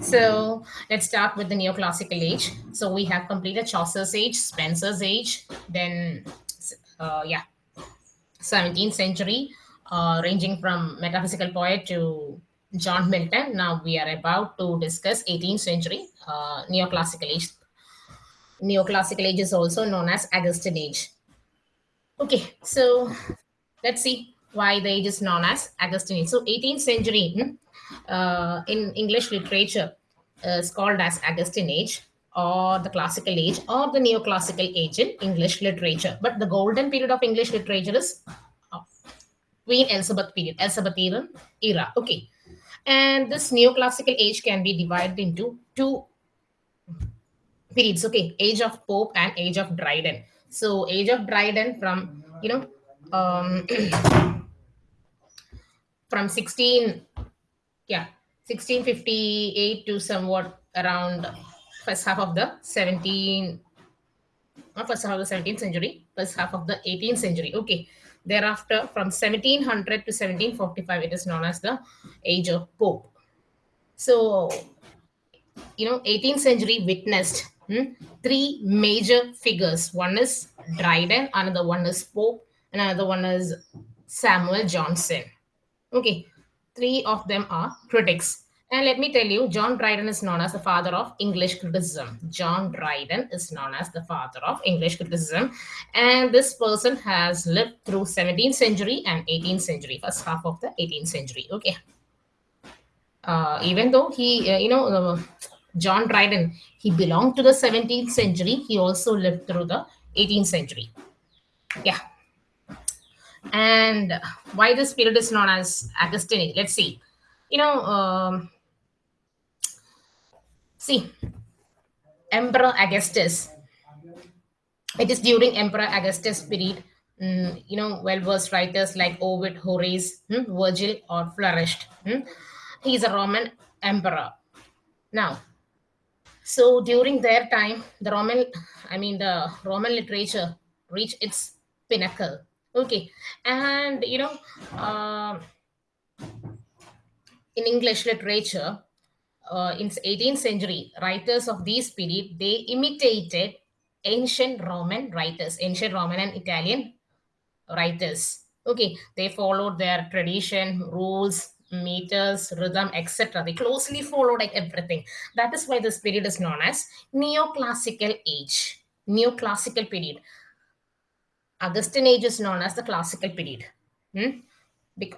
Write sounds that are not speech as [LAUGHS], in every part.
So let's start with the neoclassical age. So we have completed Chaucer's age, Spenser's age, then uh, yeah, 17th century, uh, ranging from metaphysical poet to John Milton. Now we are about to discuss 18th century uh, neoclassical age. Neoclassical age is also known as Augustan age. Okay, so let's see why the age is known as Augustan age. So 18th century hmm, uh, in English literature is called as Augustan age or the classical age or the neoclassical age in English literature. But the golden period of English literature is uh, Queen Elizabeth period, Elizabethan era. Okay. And this neoclassical age can be divided into two periods. Okay. Age of Pope and Age of Dryden. So Age of Dryden from, you know, um, [CLEARS THROAT] from 16, yeah, 1658 to somewhat around first half of the 17 not first half of the 17th century first half of the 18th century. Okay. Thereafter from 1700 to 1745 it is known as the age of pope. So you know 18th century witnessed hmm, three major figures. One is dryden another one is pope and another one is samuel johnson. Okay three of them are critics and let me tell you, John Dryden is known as the father of English criticism. John Dryden is known as the father of English criticism. And this person has lived through 17th century and 18th century, first half of the 18th century. Okay. Uh, even though he, uh, you know, uh, John Dryden, he belonged to the 17th century, he also lived through the 18th century. Yeah. And why this period is known as Augustine? Let's see. You know, um, See, Emperor Augustus. It is during Emperor Augustus' period, mm, you know, well-versed writers like Ovid, Horace, hmm, Virgil, or flourished. Hmm? He is a Roman emperor. Now, so during their time, the Roman, I mean, the Roman literature reached its pinnacle. Okay, and you know, uh, in English literature, uh, in 18th century, writers of this period, they imitated ancient Roman writers, ancient Roman and Italian writers. Okay, they followed their tradition, rules, meters, rhythm, etc. They closely followed like everything. That is why this period is known as neoclassical age, neoclassical period. Augustan age is known as the classical period. Hmm?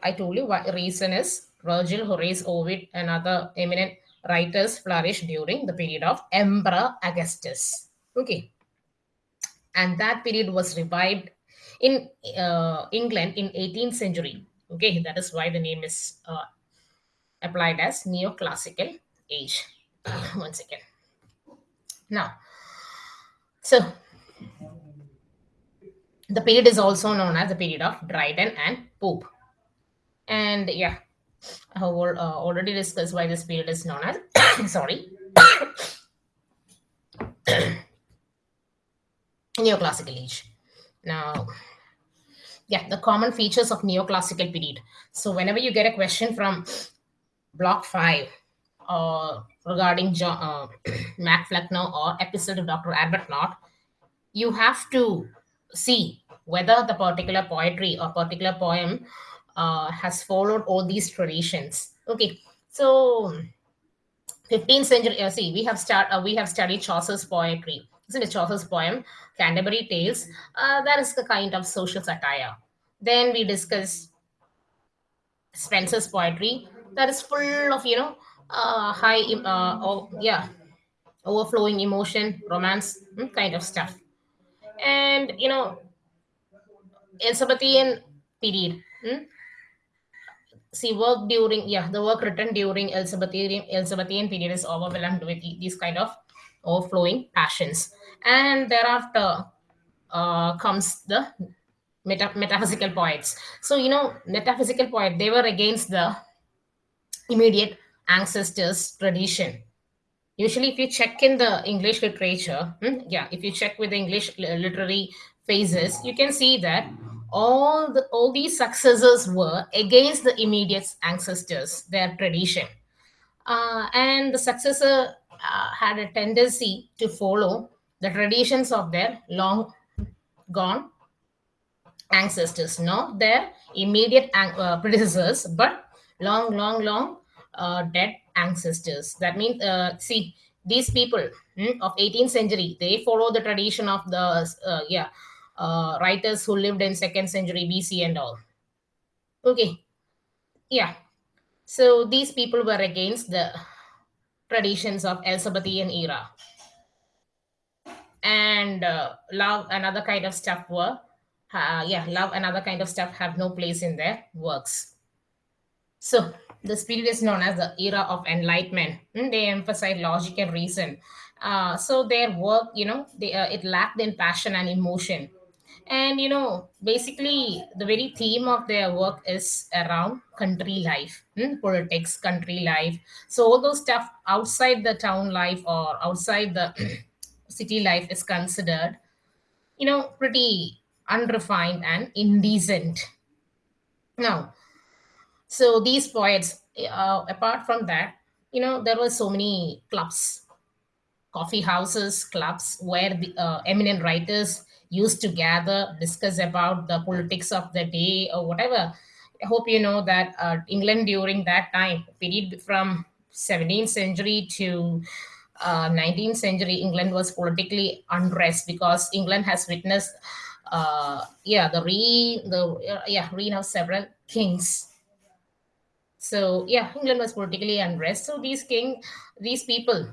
I told you what reason is Virgil, Horace, Ovid, and other eminent writers flourished during the period of Emperor Augustus. Okay. And that period was revived in uh, England in 18th century. Okay, that is why the name is uh, applied as neoclassical age. [COUGHS] One second. Now, so the period is also known as the period of Dryden and Pope. And yeah, I have uh, already discussed why this period is known as, [COUGHS] sorry, [COUGHS] neoclassical age. Now, yeah, the common features of neoclassical period. So whenever you get a question from block five uh, regarding John, uh, [COUGHS] or Epistle of Dr. Arbuthnot, you have to see whether the particular poetry or particular poem uh, has followed all these traditions. Okay, so 15th century. Uh, see, we have start uh, we have studied Chaucer's poetry. Isn't it Chaucer's poem Canterbury Tales? Uh, that is the kind of social satire. Then we discuss Spenser's poetry. That is full of you know uh, high uh, oh, yeah overflowing emotion, romance hmm, kind of stuff. And you know Elizabethan period. Hmm? see work during yeah the work written during Elizabethan Elizabethan period is overwhelmed with these kind of overflowing passions, and thereafter uh, comes the meta- metaphysical poets. So you know metaphysical poet they were against the immediate ancestors tradition. Usually, if you check in the English literature, hmm, yeah, if you check with the English literary phases, you can see that all the all these successors were against the immediate ancestors their tradition Uh, and the successor uh, had a tendency to follow the traditions of their long gone ancestors, not their immediate uh, predecessors, but long, long, long uh, dead ancestors. That means, uh, see, these people hmm, of 18th century, they follow the tradition of the uh, yeah uh, writers who lived in second century BC and all. Okay, yeah. So these people were against the traditions of Elizabethan era. And uh, love and other kind of stuff were, uh, yeah, love and other kind of stuff have no place in their works. So this period is known as the era of enlightenment. Mm, They emphasize logic and reason. Uh, so their work, you know, they, uh, it lacked in passion and emotion. And you know, basically, the very theme of their work is around country life, mm, politics, country life. So all those stuff outside the town life or outside the [CLEARS THROAT] city life is considered, you know, pretty unrefined and indecent. Now, so these poets, uh, apart from that, you know, there were so many clubs, coffee houses, clubs where the uh, eminent writers used to gather, discuss about the politics of the day or whatever. I hope you know that uh, England during that time, period from 17th century to uh, 19th century, England was politically unrest because England has witnessed, uh, yeah, the re the uh, yeah reign of several kings so yeah, England was politically unrest. So these king, these people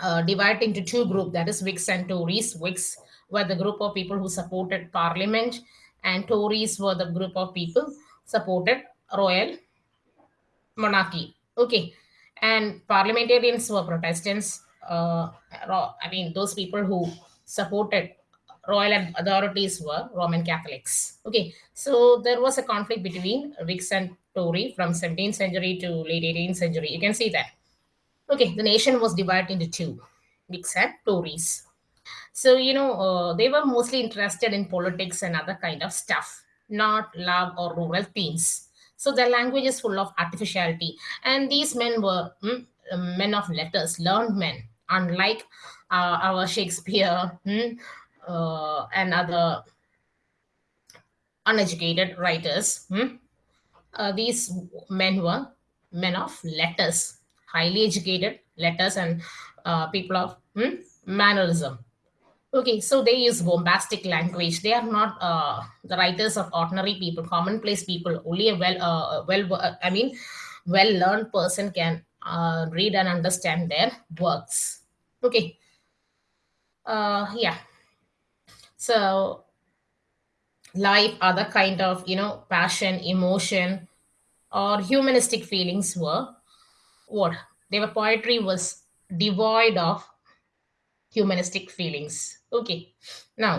uh, divided into two groups, that is Whigs and Tories. Whigs were the group of people who supported Parliament, and Tories were the group of people supported royal monarchy. Okay, and parliamentarians were Protestants. Uh, I mean, those people who supported royal authorities were Roman Catholics. Okay, so there was a conflict between Whigs and Tory from 17th century to late 18th century. You can see that. Okay, the nation was divided into two, and Tories. So, you know, uh, they were mostly interested in politics and other kind of stuff, not love or rural themes. So their language is full of artificiality. And these men were mm, men of letters, learned men, unlike uh, our Shakespeare mm, uh, and other uneducated writers. mm. These men were men of letters, highly educated letters and uh, people of mm, mannerism. Okay, so they use bombastic language. They are not uh, the writers of ordinary people, commonplace people. Only a well, uh, well, uh, I mean, well-learned person can uh, read and understand their works. Okay, uh, yeah. So life, other kind of you know passion, emotion, or humanistic feelings were what? Their poetry was devoid of humanistic feelings. Okay, now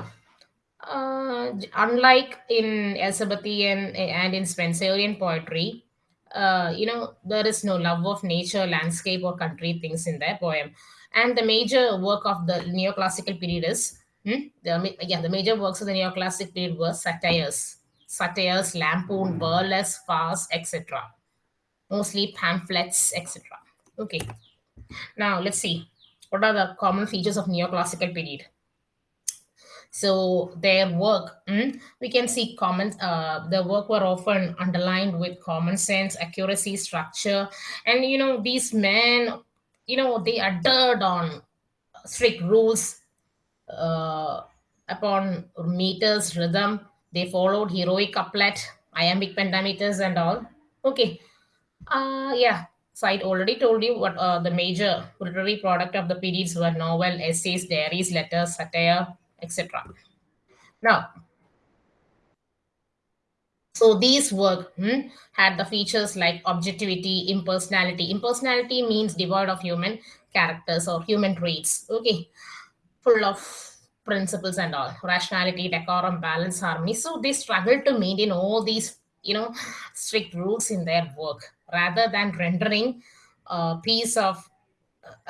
Uh, unlike in Elizabethan and in Spenserian poetry, uh, you know, there is no love of nature, landscape, or country things in their poem. And the major work of the neoclassical period is, hmm, the, the major works of the neoclassic period were satires, satires, lampoon, burlesque, farce, etc. Mostly pamphlets, etc. Okay, now let's see. What are the common features of neoclassical period? So their work, mm, we can see common. Uh, the work were often underlined with common sense, accuracy, structure, and you know these men, you know they adhered on strict rules uh, upon meters, rhythm. They followed heroic couplet, iambic pentameters, and all. Okay, uh, yeah. So I already told you what uh, the major literary product of the periods were: novel, essays, diaries, letters, satire, etc. Now, so these work hmm, had the features like objectivity, impersonality. Impersonality means devoid of human characters or human traits. Okay, full of principles and all, rationality, decorum, balance, harmony. So they struggle to maintain all these, you know, strict rules in their work rather than rendering a piece of,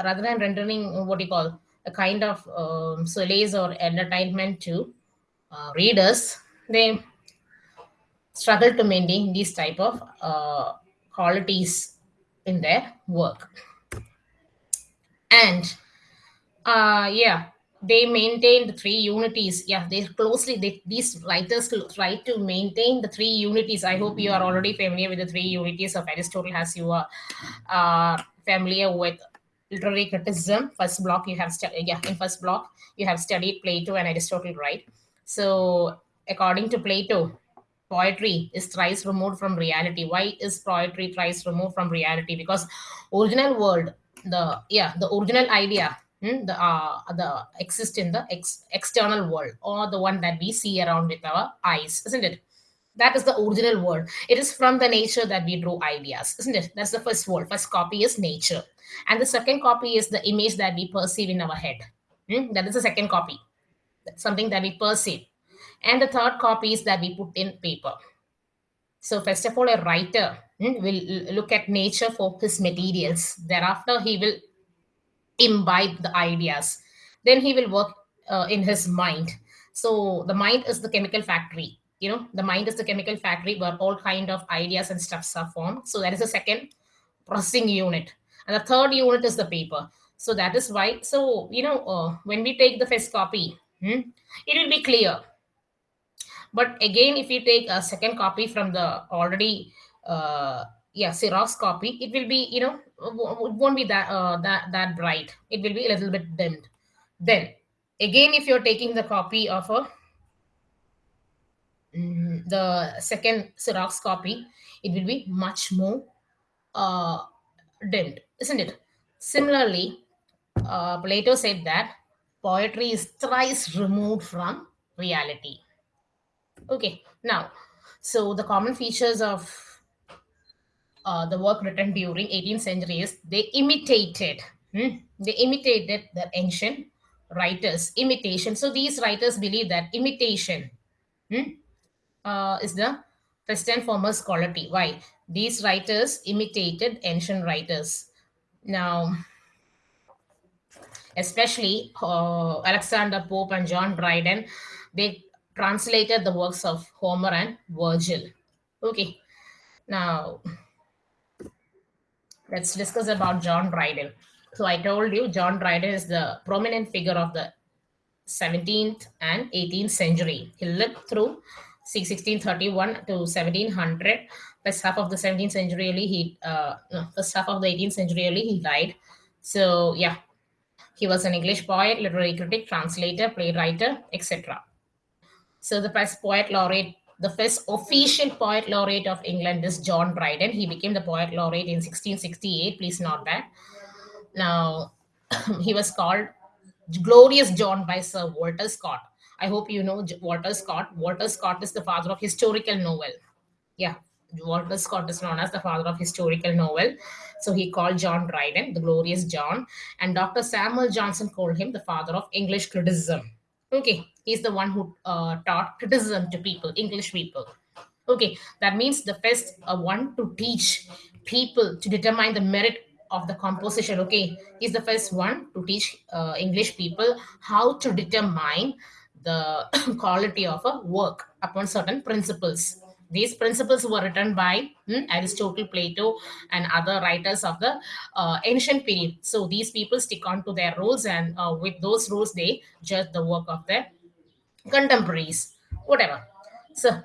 rather than rendering what you call a kind of um, solace or entertainment to uh, readers. They struggle to maintain these type of uh, qualities in their work. And uh, yeah, they maintain the three unities. Yeah, they closely, they, these writers try to maintain the three unities. I hope you are already familiar with the three unities of Aristotle as you are uh, familiar with literary criticism. First block, you have studied, yeah, in first block, you have studied Plato and Aristotle, right? So according to Plato, poetry is thrice removed from reality. Why is poetry thrice removed from reality? Because original world, the yeah, the original idea Hmm, the uh, the exist in the ex- external world or the one that we see around with our eyes isn't it? That is the original world. It is from the nature that we draw ideas isn't it? That's the first world. First copy is nature. And the second copy is the image that we perceive in our head. Hmm, that is the second copy. That's something that we perceive. And the third copy is that we put in paper. So first of all a writer hmm, will look at nature for his materials. Thereafter he will imbibe the ideas. Then he will work uh, in his mind. So the mind is the chemical factory. You know the mind is the chemical factory where all kind of ideas and stuffs are formed. So that is the second processing unit. And the third unit is the paper. So that is why so you know uh, when we take the first copy hmm, it will be clear. But again if you take a second copy from the already uh yeah xerox copy it will be you know it won't be that uh, that that bright. It will be a little bit dimmed. Then again if you're taking the copy of a mm, the second xerox copy it will be much more uh dimmed isn't it? Similarly uh, plato said that poetry is thrice removed from reality. Okay, now, so the common features of uh, the work written during 18th century is they imitated, hmm, they imitated the ancient writers. Imitation. So these writers believe that imitation hmm, uh, is the first and foremost quality. Why? These writers imitated ancient writers. Now, especially uh, Alexander Pope and John Dryden, they translated the works of Homer and Virgil. Okay, now let's discuss about John Dryden. So I told you John Dryden is the prominent figure of the 17th and 18th century. He lived through 1631 to 1700. First half of the 17th century, he uh, first half of the 18th century, he died. So yeah, he was an English poet, literary critic, translator, playwright, etc. So the first poet laureate, the first official poet laureate of England is John Dryden. He became the poet laureate in 1668. Please note that. Now, [CLEARS THROAT] he was called Glorious John by Sir Walter Scott. I hope you know Walter Scott. Walter Scott is the father of historical novel. Yeah, Walter Scott is known as the father of historical novel. So he called John Dryden the Glorious John, and Dr. Samuel Johnson called him the father of English criticism. Okay, he's the one who uh, taught criticism to people, English people. Okay, that means the first uh, one to teach people to determine the merit of the composition. Okay, he's the first one to teach uh, English people how to determine the [COUGHS] quality of a work upon certain principles. These principles were written by hmm, Aristotle, Plato, and other writers of the uh, ancient period. So these people stick on to their rules, and uh, with those rules, they judge the work of their contemporaries. Whatever. So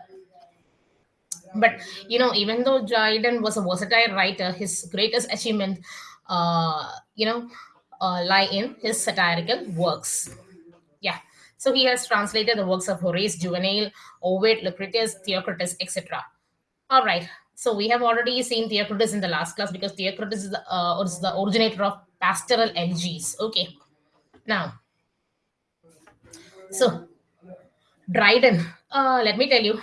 but you know even though Dryden was a versatile writer his greatest achievement uh, you know uh, lie in his satirical works. Yeah. So he has translated the works of horace juvenal ovid lucretius theocritus etc all right. So we have already seen theocritus in the last class because theocritus is the, uh, is the originator of pastoral elegies okay. Now so Dryden, uh, let me tell you,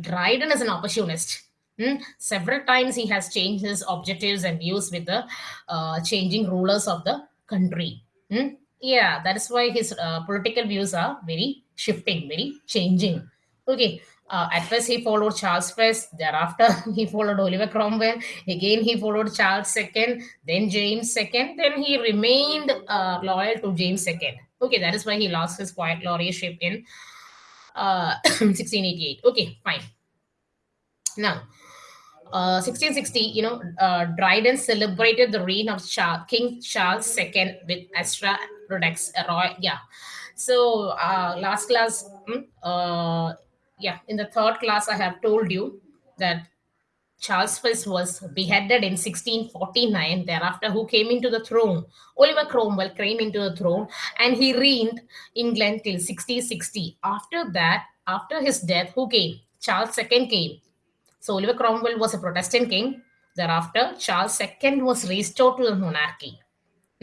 Dryden is an opportunist. Hmm? Several times he has changed his objectives and views with the uh, changing rulers of the country. Hmm? Yeah, that is why his uh, political views are very shifting, very changing. Okay, uh, at first he followed Charles I, thereafter [LAUGHS] he followed Oliver Cromwell, again he followed Charles II, then James II, then he remained uh, loyal to James II. Okay, that is why he lost his poet laureateship in uh, [COUGHS] 1688. Okay, fine. Now, uh, 1660, you know, uh, Dryden celebrated the reign of Charles, King Charles II with Astraea Redux. Uh, Roy, yeah. So uh, last class, mm, uh, yeah, in the third class, I have told you that Charles I was beheaded in 1649. Thereafter, who came into the throne? Oliver Cromwell came into the throne and he reigned England till 1660. After that, after his death, who came? Charles II came. So Oliver Cromwell was a Protestant king. Thereafter, Charles II was restored to the monarchy.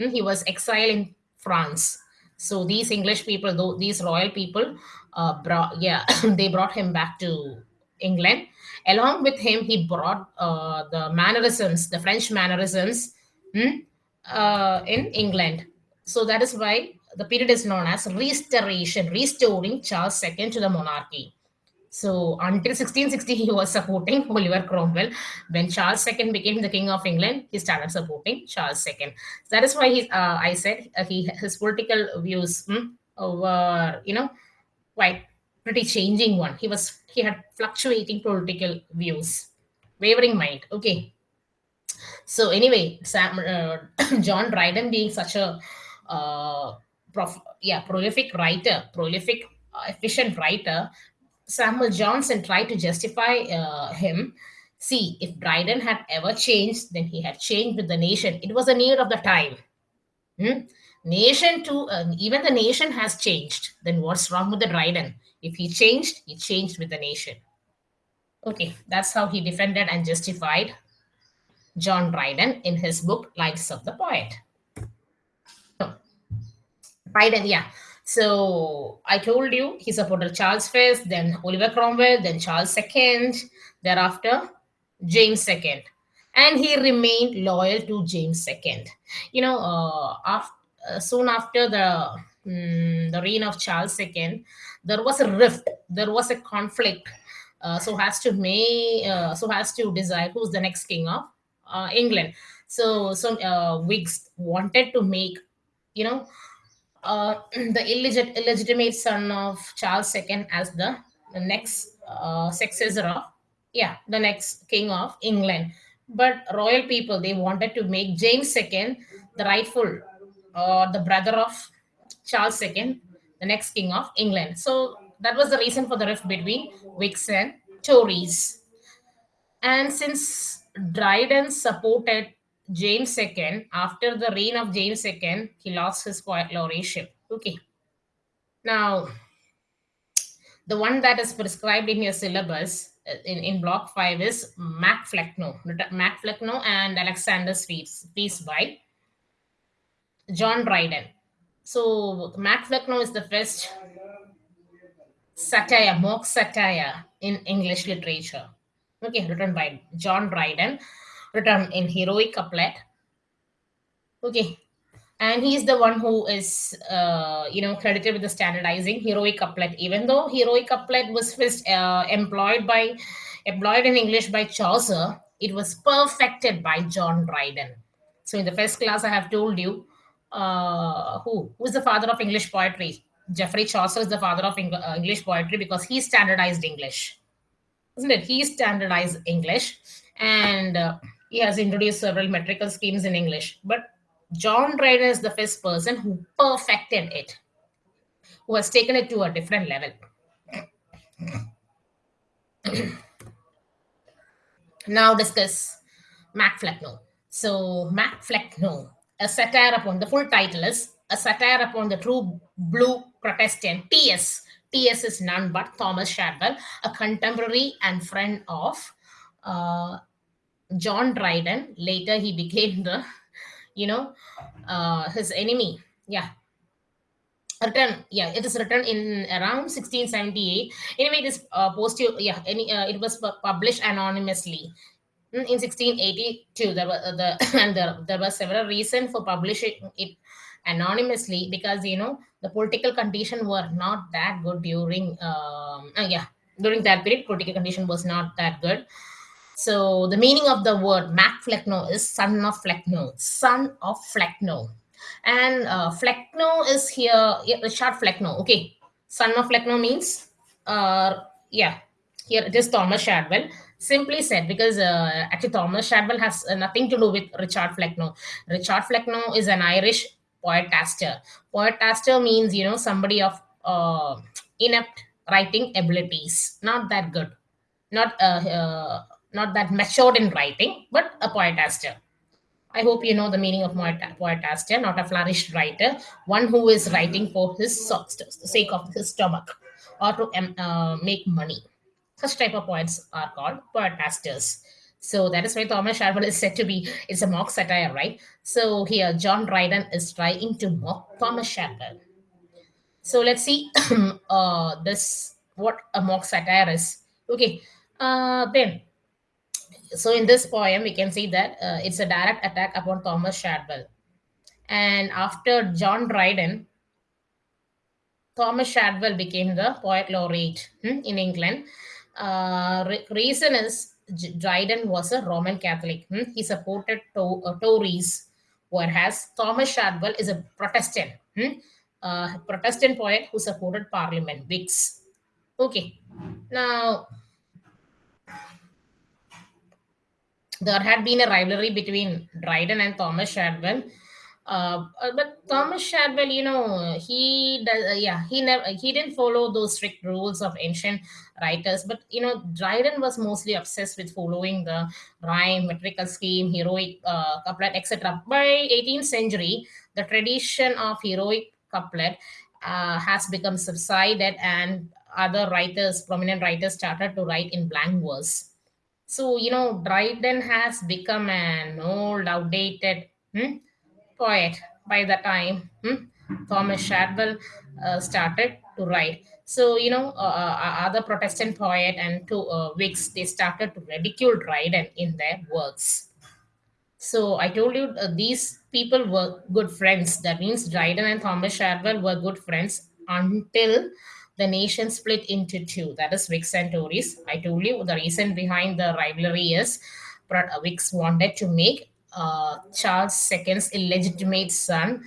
Hmm, he was exiled in France. So these English people, these royal people, uh, brought yeah, [COUGHS] they brought him back to England. Along with him, he brought uh, the mannerisms, the French mannerisms, hmm, uh, in England. So that is why the period is known as Restoration, restoring Charles II to the monarchy. So until 1660, he was supporting [LAUGHS] Oliver Cromwell. When Charles II became the King of England, he started supporting Charles II. That is why he, uh, I said uh, he his political views hmm, were, you know, quite pretty changing one. He was he had fluctuating political views, wavering mind. Okay. So anyway, Sam, uh, [CLEARS THROAT] John Dryden being such a uh, prof, yeah prolific writer, prolific uh, efficient writer, Samuel Johnson tried to justify uh, him. See, if Dryden had ever changed, then he had changed with the nation. It was a need of the time. Hmm? Nation too, uh, even the nation has changed. Then what's wrong with the Dryden? If he changed, he changed with the nation. Okay, that's how he defended and justified John Dryden in his book Lives of the Poet. Dryden, yeah. So I told you he supported Charles I, then Oliver Cromwell, then Charles II, thereafter James II. And he remained loyal to James II. You know, uh, after, uh, soon after the um, the reign of Charles II, there was a rift, there was a conflict. Uh, so has to may uh, so has to decide who's the next king of uh, England. So some uh, Whigs wanted to make, you know, uh, [CLEARS THROAT] the illegit- illegitimate son of Charles II as the, the next uh, successor of, yeah, the next king of England. But royal people, they wanted to make James II the rightful, uh, the brother of Charles II, the next king of England. So that was the reason for the rift between Whigs and Tories. And since Dryden supported James II, after the reign of James II, he lost his laureateship. Okay. Now, the one that is prescribed in your syllabus uh, in, in block 5 is Mac Flecknoe. Mac Flecknoe and Alexander's Feast, piece by John Dryden. So, Mac Flecknoe is the first satire, mock satire in English literature. Okay, written by John Dryden written in heroic couplet okay and he's the one who is uh, you know credited with the standardizing heroic couplet even though heroic couplet was first uh, employed by employed in english by chaucer it was perfected by john dryden so in the first class i have told you uh, who who is the father of english poetry geoffrey chaucer is the father of Eng- uh, english poetry because he standardized english isn't it he standardized english and uh, he has introduced several metrical schemes in English. But John Dryden is the first person who perfected it, who has taken it to a different level. now discuss Mac Flecknoe. So Mac Flecknoe, a satire upon the full title is a satire upon the true blue Protestant T.S. T.S. is none but Thomas Shadwell, a contemporary and friend of uh, John Dryden. Later, he became the, you know, uh, his enemy. Yeah. Written, yeah, it is written in around 1678. Anyway, this uh, posted, yeah, any, uh, it was published anonymously in 1682. There were uh, the [COUGHS] and there, there were several reasons for publishing it anonymously because you know the political condition were not that good during um uh, yeah during that period political condition was not that good so the meaning of the word Mac Flecknoe is son of Flecknoe, son of Flecknoe. And uh, Flecknoe is here, yeah, Richard Flecknoe. Okay. Son of Flecknoe means, uh, yeah, here it is Thomas Shadwell. Simply said, because uh, actually Thomas Shadwell has uh, nothing to do with Richard Flecknoe. Richard Flecknoe is an Irish poetaster. Poetaster means, you know, somebody of uh, inept writing abilities, not that good, not uh, uh, not that matured in writing, but a poetaster. I hope you know the meaning of poetaster, not a flourished writer, one who is writing for his sake of his stomach or to um, uh, make money. Such type of poets are called poetasters. So that is why Thomas Shadwell is said to be, it's a mock satire, right? So here, John Dryden is trying to mock Thomas Shadwell. So let's see [CLEARS THROAT] uh, this, what a mock satire is. Okay, uh, then so in this poem we can see that uh, it's a direct attack upon thomas shadwell and after john dryden thomas shadwell became the poet laureate hmm, in england uh, re- reason is dryden was a roman catholic. Hmm. he supported to- uh, tories whereas thomas shadwell is a protestant. Hmm, uh, protestant poet who supported parliament whigs okay. Now there had been a rivalry between Dryden and Thomas Shadwell. Uh, uh, but Thomas Shadwell, you know, he does, uh, yeah, he never, he didn't follow those strict rules of ancient writers. But you know, Dryden was mostly obsessed with following the rhyme, metrical scheme, heroic uh, couplet, etc. By 18th century, the tradition of heroic couplet uh, has become subsided, and other writers, prominent writers, started to write in blank verse so, you know, Dryden has become an old, outdated hmm, poet by the time hmm, Thomas Shadwell uh, started to write. So, you know, uh, uh, other Protestant poet and two uh, Whigs, they started to ridicule Dryden in their works. So I told you uh, these people were good friends. That means Dryden and Thomas Shadwell were good friends until the nation split into two. That is Whigs and Tories. I told you the reason behind the rivalry is uh, Whigs wanted to make uh, Charles II's illegitimate son,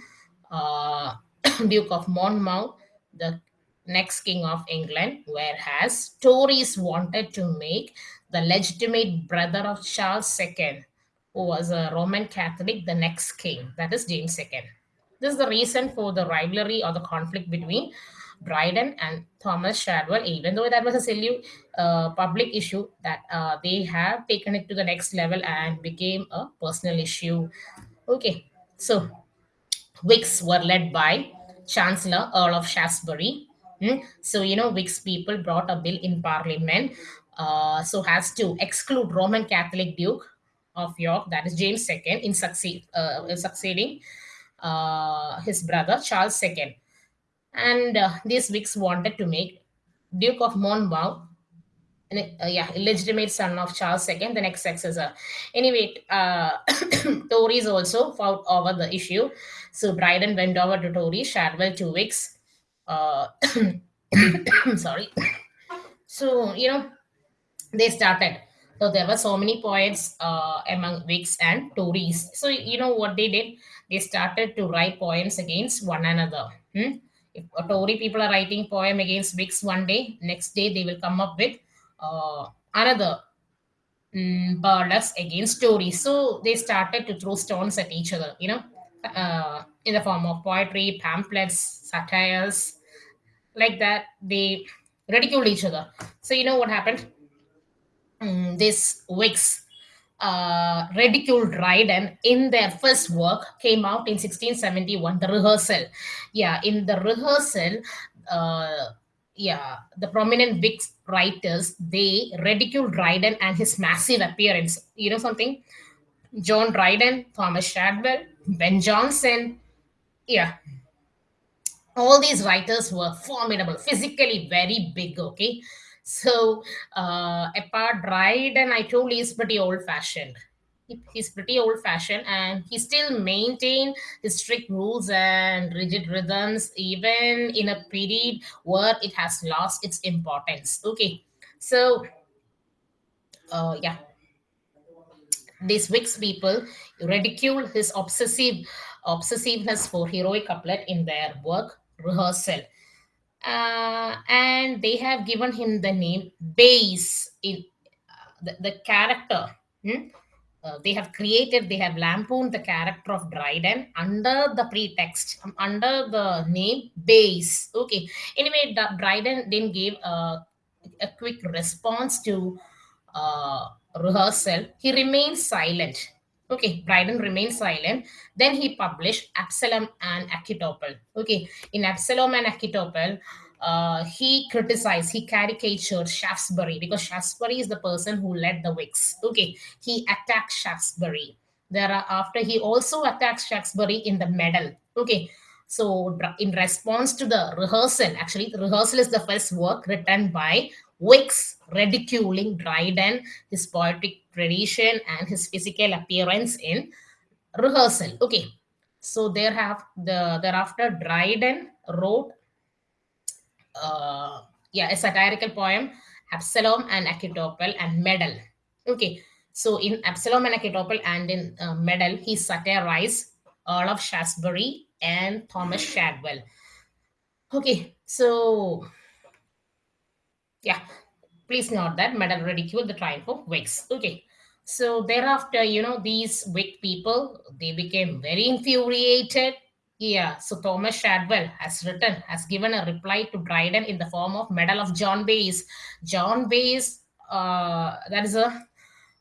uh, [COUGHS] Duke of Monmouth, the next king of England, whereas Tories wanted to make the legitimate brother of Charles II, who was a Roman Catholic, the next king, that is James II. This is the reason for the rivalry or the conflict between Dryden and Thomas Shadwell, even though that was a silly uh, public issue, that uh, they have taken it to the next level and became a personal issue. Okay, so Whigs were led by Chancellor Earl of Shaftesbury. Hmm, So, you know, Whigs people brought a bill in Parliament uh, so as to exclude Roman Catholic Duke of York, that is James II, in succeed, uh, succeeding uh, his brother Charles II. And uh, these Whigs wanted to make Duke of Monmouth uh, yeah, illegitimate son of Charles II, the next successor. Anyway, uh, [COUGHS] Tories also fought over the issue. So Dryden went over to Tories, Shadwell to Whigs. Uh, [COUGHS] [COUGHS] sorry. So, you know, they started. So there were so many poets uh, among Whigs and Tories. So you know what they did? They started to write poems against one another. Hmm? Tory people are writing poem against Whigs one day, next day they will come up with uh, another mm, burlesque against Tories. So they started to throw stones at each other. You know, uh, in the form of poetry, pamphlets, satires, like that. They ridiculed each other. So you know what happened? mm, this Whigs uh, ridiculed Dryden in their first work came out in 1671, The Rehearsal. Yeah, in the rehearsal, uh, yeah, the prominent Whigs writers they ridiculed Dryden and his massive appearance. You know something? John Dryden, Thomas Shadwell, Ben Jonson. Yeah, all these writers were formidable, physically very big. Okay, so uh, apart and I told he's pretty old fashioned. He's pretty old fashioned and he still maintain his strict rules and rigid rhythms even in a period where it has lost its importance. Okay, so uh, yeah, these Whigs people ridicule his obsessive obsessiveness for heroic couplet in their work rehearsal uh, and they have given him the name Bayes in the, the character. hmm, uh, they have created, they have lampooned the character of Dryden under the pretext, um, under the name Bayes. Okay. Anyway, Dryden then gave a, a quick response to uh, rehearsal. He remained silent. Okay, Dryden remained silent. Then he published Absalom and Achitophel. Okay, in Absalom and Achitophel, uh, he criticized, he caricatured Shaftesbury because Shaftesbury is the person who led the Whigs. Okay, he attacked Shaftesbury. Thereafter, he also attacked Shaftesbury in the medal. Okay, so in response to the rehearsal, actually, the rehearsal is the first work written by Whigs ridiculing Dryden, his poetic tradition, and his physical appearance in rehearsal. Okay, so there have the thereafter Dryden wrote uh, yeah, a satirical poem, Absalom and Achitophel and Medal. Okay, so in Absalom and Achitophel and in uh, Medal, he satirized Earl of Shaftesbury and Thomas Shadwell. Okay, so yeah, please note that Medal ridicule the triumph of Whigs. Okay, so thereafter, you know, these Whig people, they became very infuriated yeah, so Thomas Shadwell has written, has given a reply to Dryden in the form of Medal of John Bayes. John Bayes, uh, that is a,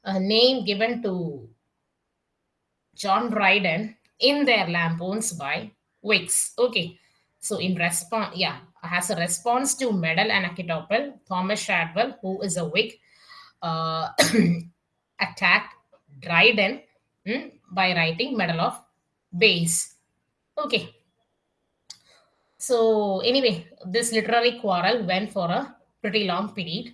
a name given to John Dryden in their lampoons by Whigs. Okay, so in response, yeah, has a response to Medal and Achitophel, Thomas Shadwell, who is a Whig, uh, [CLEARS THROAT] attacked Dryden hmm, by writing Medal of Bayes. Okay. So anyway, this literary quarrel went for a pretty long period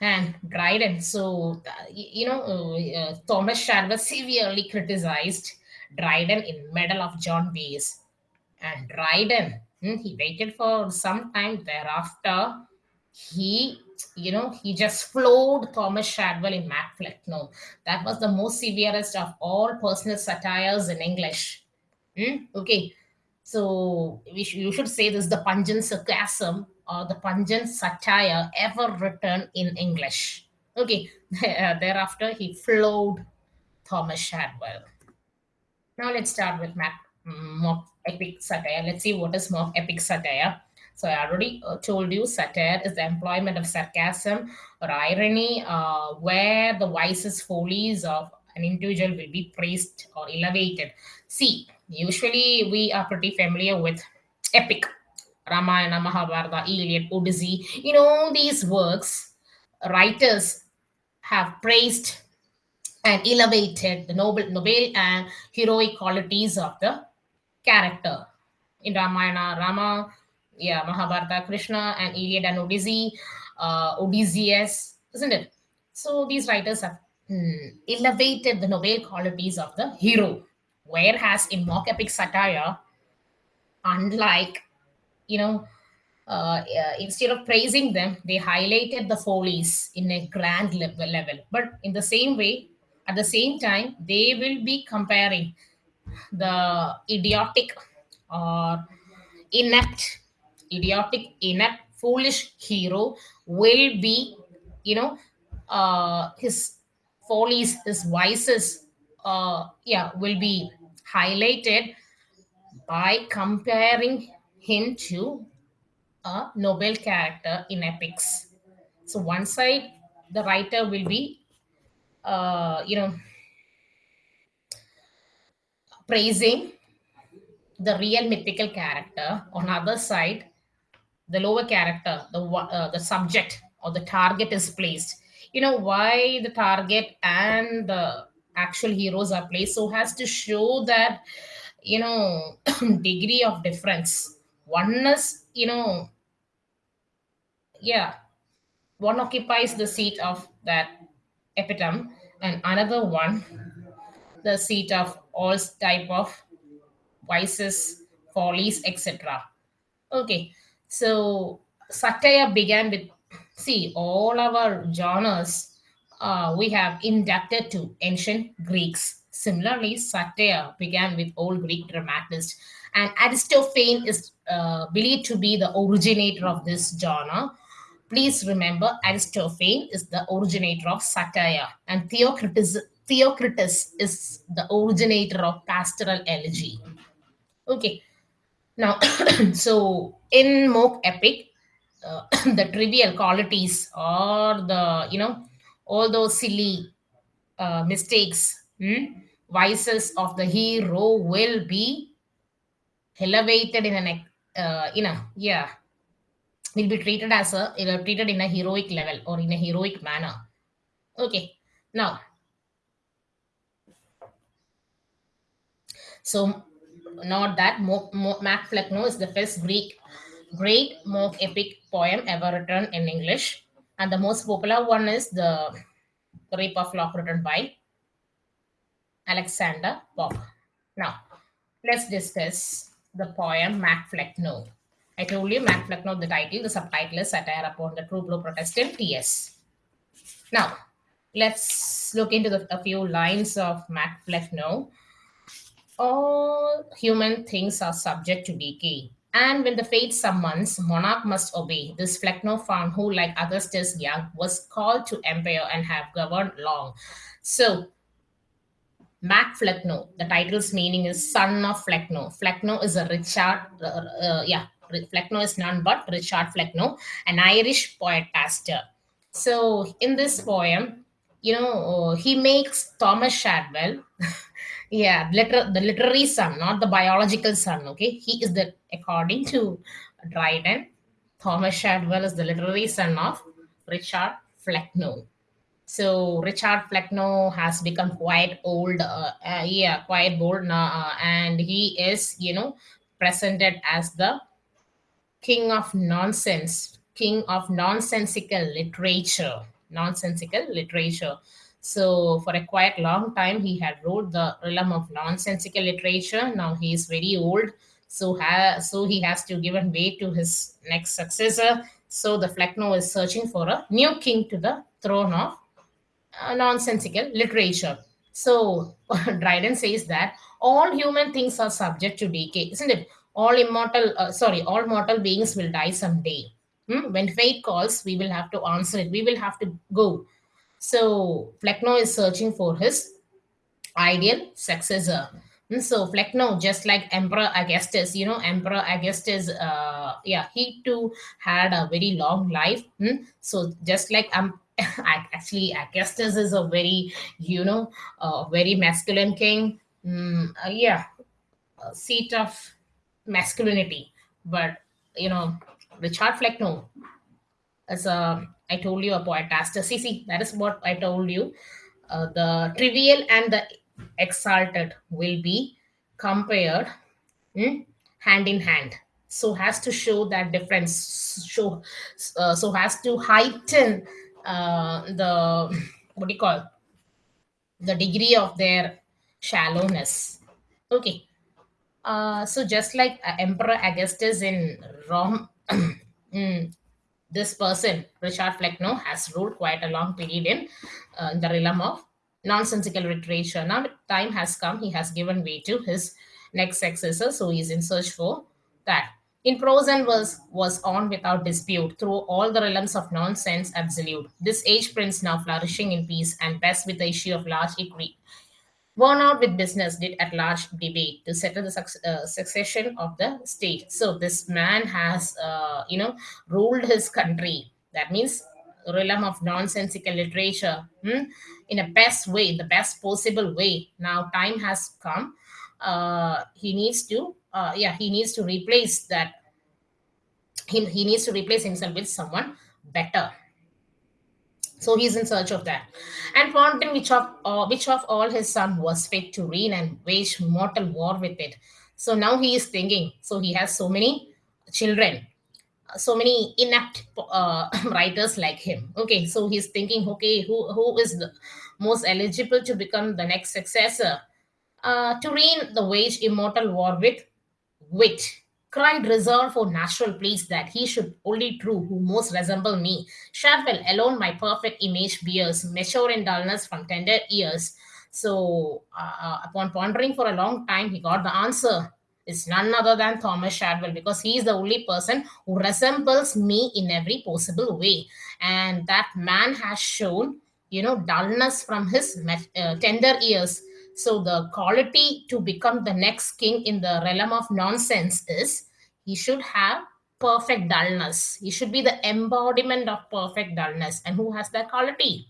and Dryden. So, you know, uh, Thomas Shadwell severely criticized Dryden in Medal of John Bayes. And Dryden, he waited for some time thereafter. He, you know, he just floored Thomas Shadwell in Macbeth. No, that was the most severest of all personal satires in English. Hmm? Okay, so sh- you should say this the pungent sarcasm or the pungent satire ever written in English. Okay, [LAUGHS] thereafter he flowed Thomas Shadwell. Now let's start with Mac, mock epic satire. Let's see what is mock epic satire. So I already uh, told you satire is the employment of sarcasm or irony uh, where the vices, follies of an individual will be praised or elevated. See, usually we are pretty familiar with epic ramayana mahabharata iliad odyssey you know these works writers have praised and elevated the noble noble and heroic qualities of the character. In ramayana rama yeah mahabharata krishna and iliad and odyssey uh, odysseus isn't it? So these writers have hmm, elevated the noble qualities of the hero. Whereas in mock epic satire, unlike, you know, uh, instead of praising them, they highlighted the follies in a grand level. But in the same way, at the same time, they will be comparing the idiotic or inept, idiotic, inept, foolish hero will be, you know, uh, his follies, his vices, uh, yeah, will be highlighted by comparing him to a noble character in epics. So one side, the writer will be, uh, you know, praising the real mythical character. On other side, the lower character, the uh, the subject or the target is placed. You know why the target and the actual heroes are placed so has to show that you know [CLEARS THROAT] degree of difference Oneness, you know yeah one occupies the seat of that epitome and another one the seat of all type of vices follies etc okay so satire began with see all our genres uh, we have inducted to ancient Greeks. Similarly, satire began with old Greek dramatists, and Aristophanes is uh, believed to be the originator of this genre. Please remember Aristophanes is the originator of satire and Theocritus, Theocritus is the originator of pastoral elegy. Okay, now, [CLEARS THROAT] so in mock epic, uh, [COUGHS] the trivial qualities or the, you know, all those silly uh, mistakes, hmm, vices of the hero will be elevated in an, uh, you know, yeah, will be treated as a, you treated in a heroic level or in a heroic manner. Okay, now, so not that Mo- Mac Flecknoe is the first Greek great mock epic poem ever written in English, and the most popular one is the Rape of Lock written by Alexander Pope. Now, let's discuss the poem Mac Flecknoe. I told you Mac Flecknoe, the title, the subtitle is Satire upon the True Blue Protestant TS. Now, let's look into the, a few lines of Mac Flecknoe. All human things are subject to decay. And when the fate summons, monarch must obey. This Flecknoe found who, like Augustus Young, was called to empire and have governed long. So, Mac Flecknoe, the title's meaning is son of Flecknoe. Flecknoe is a Richard, uh, uh, yeah, Flecknoe is none but Richard Flecknoe, an Irish poet pastor. So, in this poem, you know, he makes Thomas Shadwell [LAUGHS] yeah liter- the literary son not the biological son okay? He is the according to dryden thomas shadwell is the literary son of richard flecknoe. So richard flecknoe has become quite old uh, uh, yeah quite old now uh, and he is you know presented as the king of nonsense king of nonsensical literature nonsensical literature so for a quite long time, he had wrote the realm of nonsensical literature. Now he is very old, so so he has to give way to his next successor. So the Flecknoe is searching for a new king to the throne of uh, nonsensical literature. So [LAUGHS] Dryden says that all human things are subject to decay, isn't it? All immortal, uh, sorry, all mortal beings will die someday. Hmm? When fate calls, we will have to answer it. We will have to go. So Flecknoe is searching for his ideal successor. And so Flecknoe, just like Emperor Augustus, you know, Emperor Augustus, uh, yeah, he too had a very long life. Hmm? So just like um, [LAUGHS] actually Augustus is a very, you know, uh, very masculine king. Mm, uh, yeah, seat of masculinity. But you know, Richard Flecknoe, as a I told you a poetaster. See, see, that is what I told you. Uh, the trivial and the exalted will be compared hmm, hand in hand. So has to show that difference. Show uh, so has to heighten uh, the what do you call the degree of their shallowness. Okay. Uh, so just like uh, Emperor Augustus in Rome, mm, this person, Richard Flecknoe, has ruled quite a long period in uh, the realm of nonsensical literature. Now time has come, he has given way to his next successor, so he is in search for that. In prose and verse was on without dispute through all the realms of nonsense absolute. This age prince now flourishing in peace and best with the issue of large equity worn out with business, did at large debate to settle the uh, succession of the state. So this man has, uh, you know, ruled his country. That means realm of nonsensical literature hmm, in a best way, the best possible way. Now time has come. Uh, he needs to, uh, yeah, he needs to replace that. He, he needs to replace himself with someone better so he's in search of that. And Fontaine, which of uh, which of all his son was fit to reign and wage mortal war with it. So now he is thinking. So he has so many children, so many inept uh, [LAUGHS] writers like him. Okay, so he's thinking, okay, who who is the most eligible to become the next successor? Uh, to reign the wage immortal war with wit cried reserved for natural place that he should only true who most resemble me. Shadwell alone my perfect image bears, mature in dullness from tender years. So uh, upon pondering for a long time, he got the answer. It's none other than Thomas Shadwell because he is the only person who resembles me in every possible way. And that man has shown, you know, dullness from his uh, tender years. So the quality to become the next king in the realm of nonsense is he should have perfect dullness. He should be the embodiment of perfect dullness. And who has that quality?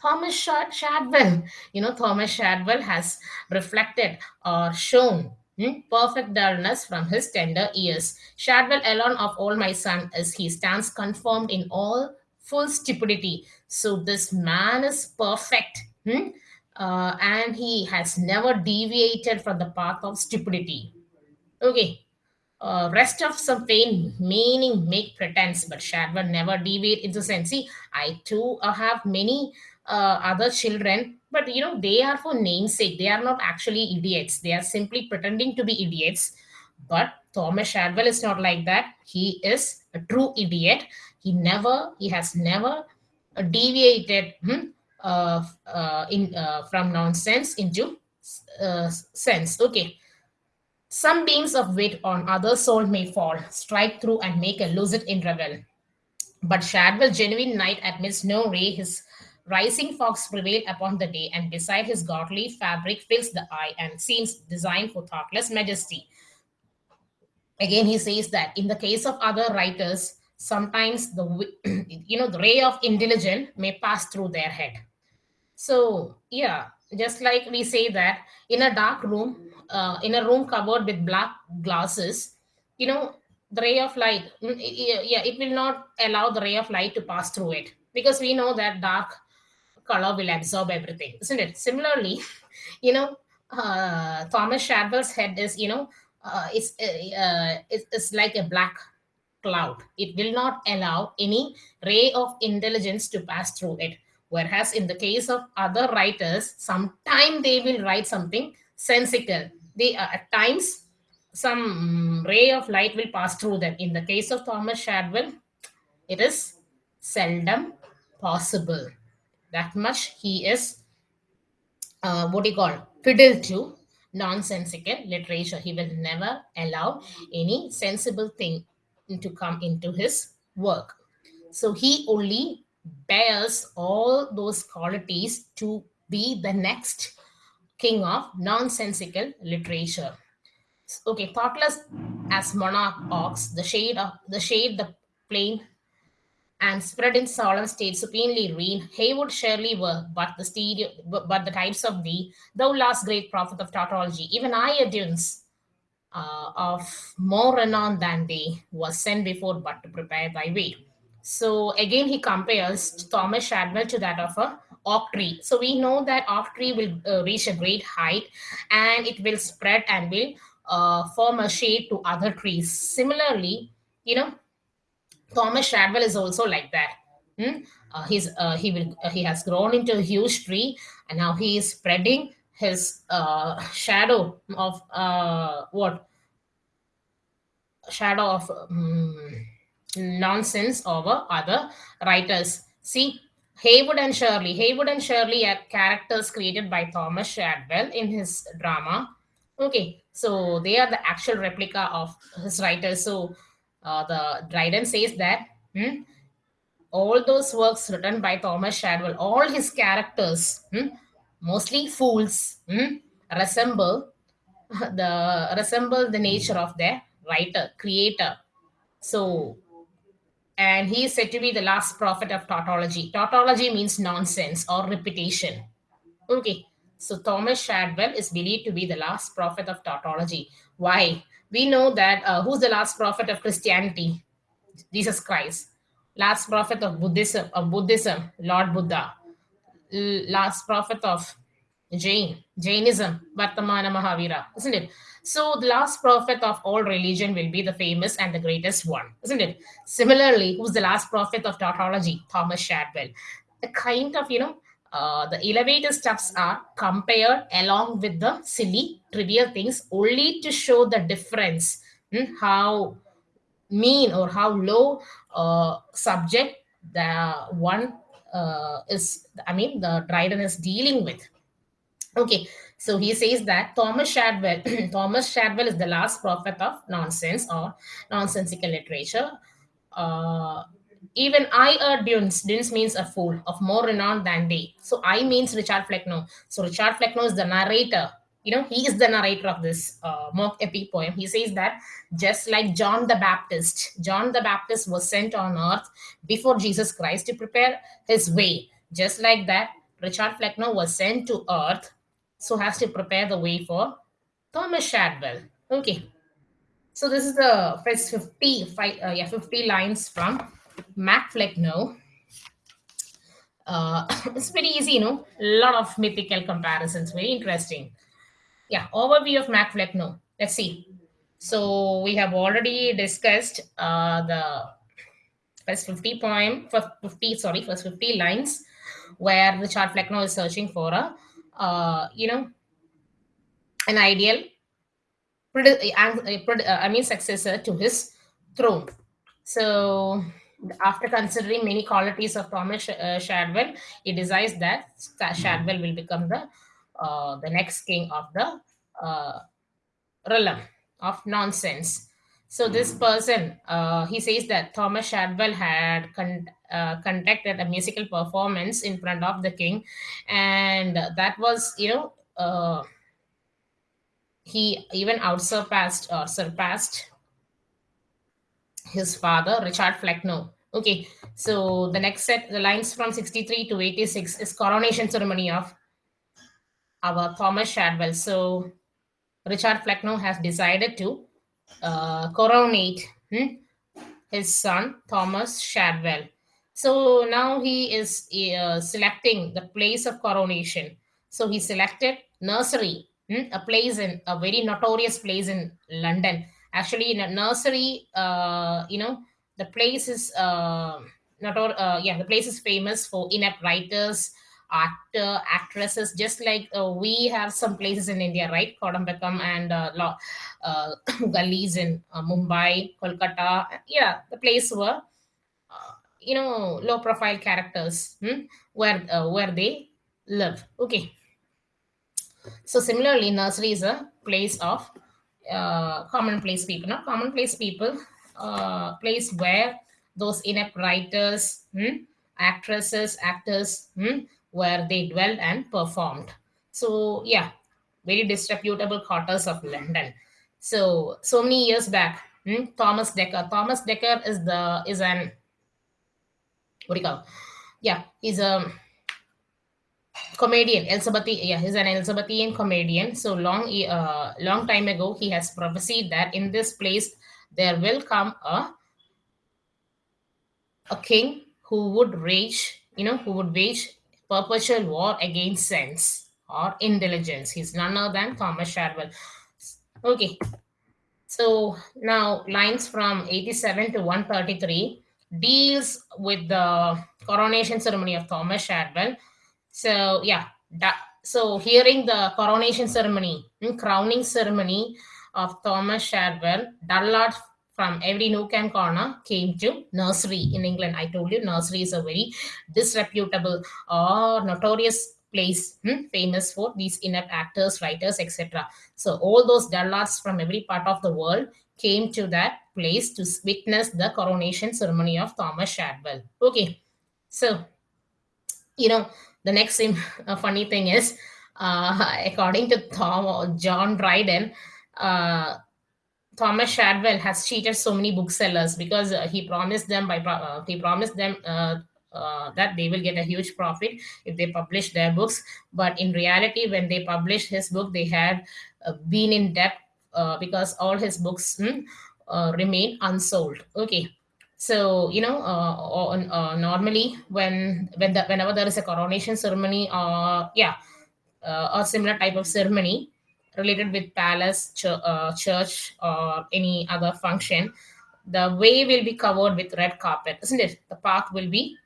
Thomas Shadwell. You know, Thomas Shadwell has reflected or shown hmm, perfect dullness from his tender years. Shadwell alone of all my son is he stands confirmed in all full stupidity. So this man is perfect. Hmm? Uh, and he has never deviated from the path of stupidity. Okay, uh, rest of some pain meaning make pretense, but Shadwell never deviate into sense. See, I too uh, have many uh, other children, but you know, they are for namesake. They are not actually idiots. They are simply pretending to be idiots. But Thomas Shadwell is not like that. He is a true idiot. He never, he has never deviated hmm, uh, uh, in uh, from nonsense into uh, sense. Okay. Some beams of wit on other soul may fall, strike through, and make a lucid interval. But Shadwell, genuine night admits no ray, his rising fox prevail upon the day, and beside his godly fabric fills the eye and seems designed for thoughtless majesty. Again, he says that in the case of other writers, sometimes the [CLEARS THROAT] you know the ray of intelligence may pass through their head. So yeah, just like we say that in a dark room, uh, in a room covered with black glasses, you know, the ray of light, mm, yeah, it will not allow the ray of light to pass through it because we know that dark color will absorb everything, isn't it? Similarly, [LAUGHS] you know, uh, Thomas Shadwell's head is, you know, uh, it's, uh, it's, it's like a black cloud. It will not allow any ray of intelligence to pass through it. Whereas in the case of other writers, sometime they will write something sensical. They uh, at times some ray of light will pass through them. In the case of Thomas Shadwell, it is seldom possible. That much he is uh, what do you call fiddle to nonsensical literature. He will never allow any sensible thing to come into his work. So he only bears all those qualities to be the next king of nonsensical literature. Okay, thoughtless as monarch ox, the shade of the shade, the plain and spread in solemn state supinely reign, Heywood Shirley were, but the stereo, but the types of thee, thou last great prophet of tautology, even I adduce uh, of more renown than they was sent before but to prepare thy way. So again, he compares Thomas Shadwell to that of a oak tree. So we know that oak tree will uh, reach a great height and it will spread and will uh, form a shade to other trees. Similarly, you know, Thomas Shadwell is also like that. Hmm? Uh, he's uh, he will uh, he has grown into a huge tree, and now he is spreading his uh, shadow of uh, what shadow of um, nonsense over other writers. See, Heywood and Shirley. Heywood and Shirley are characters created by Thomas Shadwell in his drama. Okay, so they are the actual replica of his writers. So uh, the Dryden says that hmm, all those works written by Thomas Shadwell, all his characters, hmm, mostly fools, hmm, resemble [LAUGHS] the resemble the nature of their writer, creator. So and he is said to be the last prophet of tautology. Tautology means nonsense or repetition. Okay, so Thomas Shadwell is believed to be the last prophet of tautology. Why? We know that uh, who's the last prophet of Christianity? Jesus Christ. Last prophet of Buddhism, of Buddhism, Lord Buddha. Last prophet of Jain, Jainism, Vardhamana Mahavira, isn't it? So the last prophet of all religion will be the famous and the greatest one, isn't it? Similarly, who's the last prophet of tautology? Thomas Shadwell. The kind of, you know, uh, the elevator stuffs are compared along with the silly, trivial things only to show the difference, how mean or how low uh, subject the one uh, is, I mean, the Dryden is dealing with. Okay, so he says that Thomas Shadwell, [CLEARS THROAT] Thomas Shadwell is the last prophet of nonsense or nonsensical literature. Uh, even I are dunes. Dunes means a fool of more renown than they. So I means Richard Flecknoe. So Richard Flecknoe is the narrator. You know, he is the narrator of this uh, mock epic poem. He says that just like John the Baptist, John the Baptist was sent on earth before Jesus Christ to prepare his way. Just like that, Richard Flecknoe was sent to earth so has to prepare the way for Thomas Shadwell. Okay. So this is the first 50, five, uh, yeah, 50 lines from Mac Flecknoe. Uh, [COUGHS] it's very easy, you know, a lot of mythical comparisons, very interesting. Yeah, overview of Mac Flecknoe. Let's see. So we have already discussed uh, the first 50 poem, first 50, sorry, first 50 lines where Richard Flecknoe is searching for a, uh, you know, an ideal, I mean, successor to his throne. So after considering many qualities of Thomas uh, Shadwell, he decides that Shadwell will become the uh, the next king of the uh, realm of nonsense. So this person, uh, he says that Thomas Shadwell had con- uh, conducted a musical performance in front of the king, and that was, you know, uh, he even outsurpassed or surpassed his father, Richard Flecknoe. Okay, so the next set, the lines from 63 to 86 is coronation ceremony of our Thomas Shadwell. So Richard Flecknoe has decided to uh, coronate hmm, his son, Thomas Shadwell. So now he is uh, selecting the place of coronation. So he selected nursery, hmm, a place in a very notorious place in London. Actually in a nursery uh, you know the place is uh, not or uh, yeah the place is famous for inept writers actor actresses just like uh, we have some places in india right? Kodambakkam and uh, uh, [COUGHS] gullies in uh, mumbai kolkata. Yeah the place where uh, you know low profile characters hmm, where uh, where they live okay so similarly nursery is a place of uh, commonplace people, not commonplace people, uh, place where those inept writers, hmm, actresses, actors, hmm, where they dwelled and performed. So yeah, very disreputable quarters of London. So so many years back, hmm, Thomas Dekker. Thomas Dekker is the is an what do you call? Yeah, he's a comedian. Elizabeth yeah he's an elizabethan comedian. So long uh, long time ago he has prophesied that in this place there will come a a king who would rage you know who would wage perpetual war against sense or intelligence he's none other than thomas shadwell okay. So now lines from 87 to 133 deals with the coronation ceremony of thomas shadwell so yeah, that, so hearing the coronation ceremony, hmm, crowning ceremony of Thomas Shadwell, Dullard from every nook and corner came to nursery in England. I told you nursery is a very disreputable or notorious place hmm, famous for these inept actors, writers, etc. So all those dullards from every part of the world came to that place to witness the coronation ceremony of Thomas Shadwell. Okay, so you know the next uh, [LAUGHS] funny thing is, uh, according to Tom or John Dryden, uh, Thomas Shadwell has cheated so many booksellers because uh, he promised them by uh, he promised them uh, that they will get a huge profit if they publish their books. But in reality, when they published his book, they had been in debt because all his books hmm, remain unsold. Okay, so you know uh, uh, normally when when the, whenever there is a coronation ceremony or uh, yeah uh, or similar type of ceremony related with palace ch- uh, church or any other function the way will be covered with red carpet isn't it? The path will be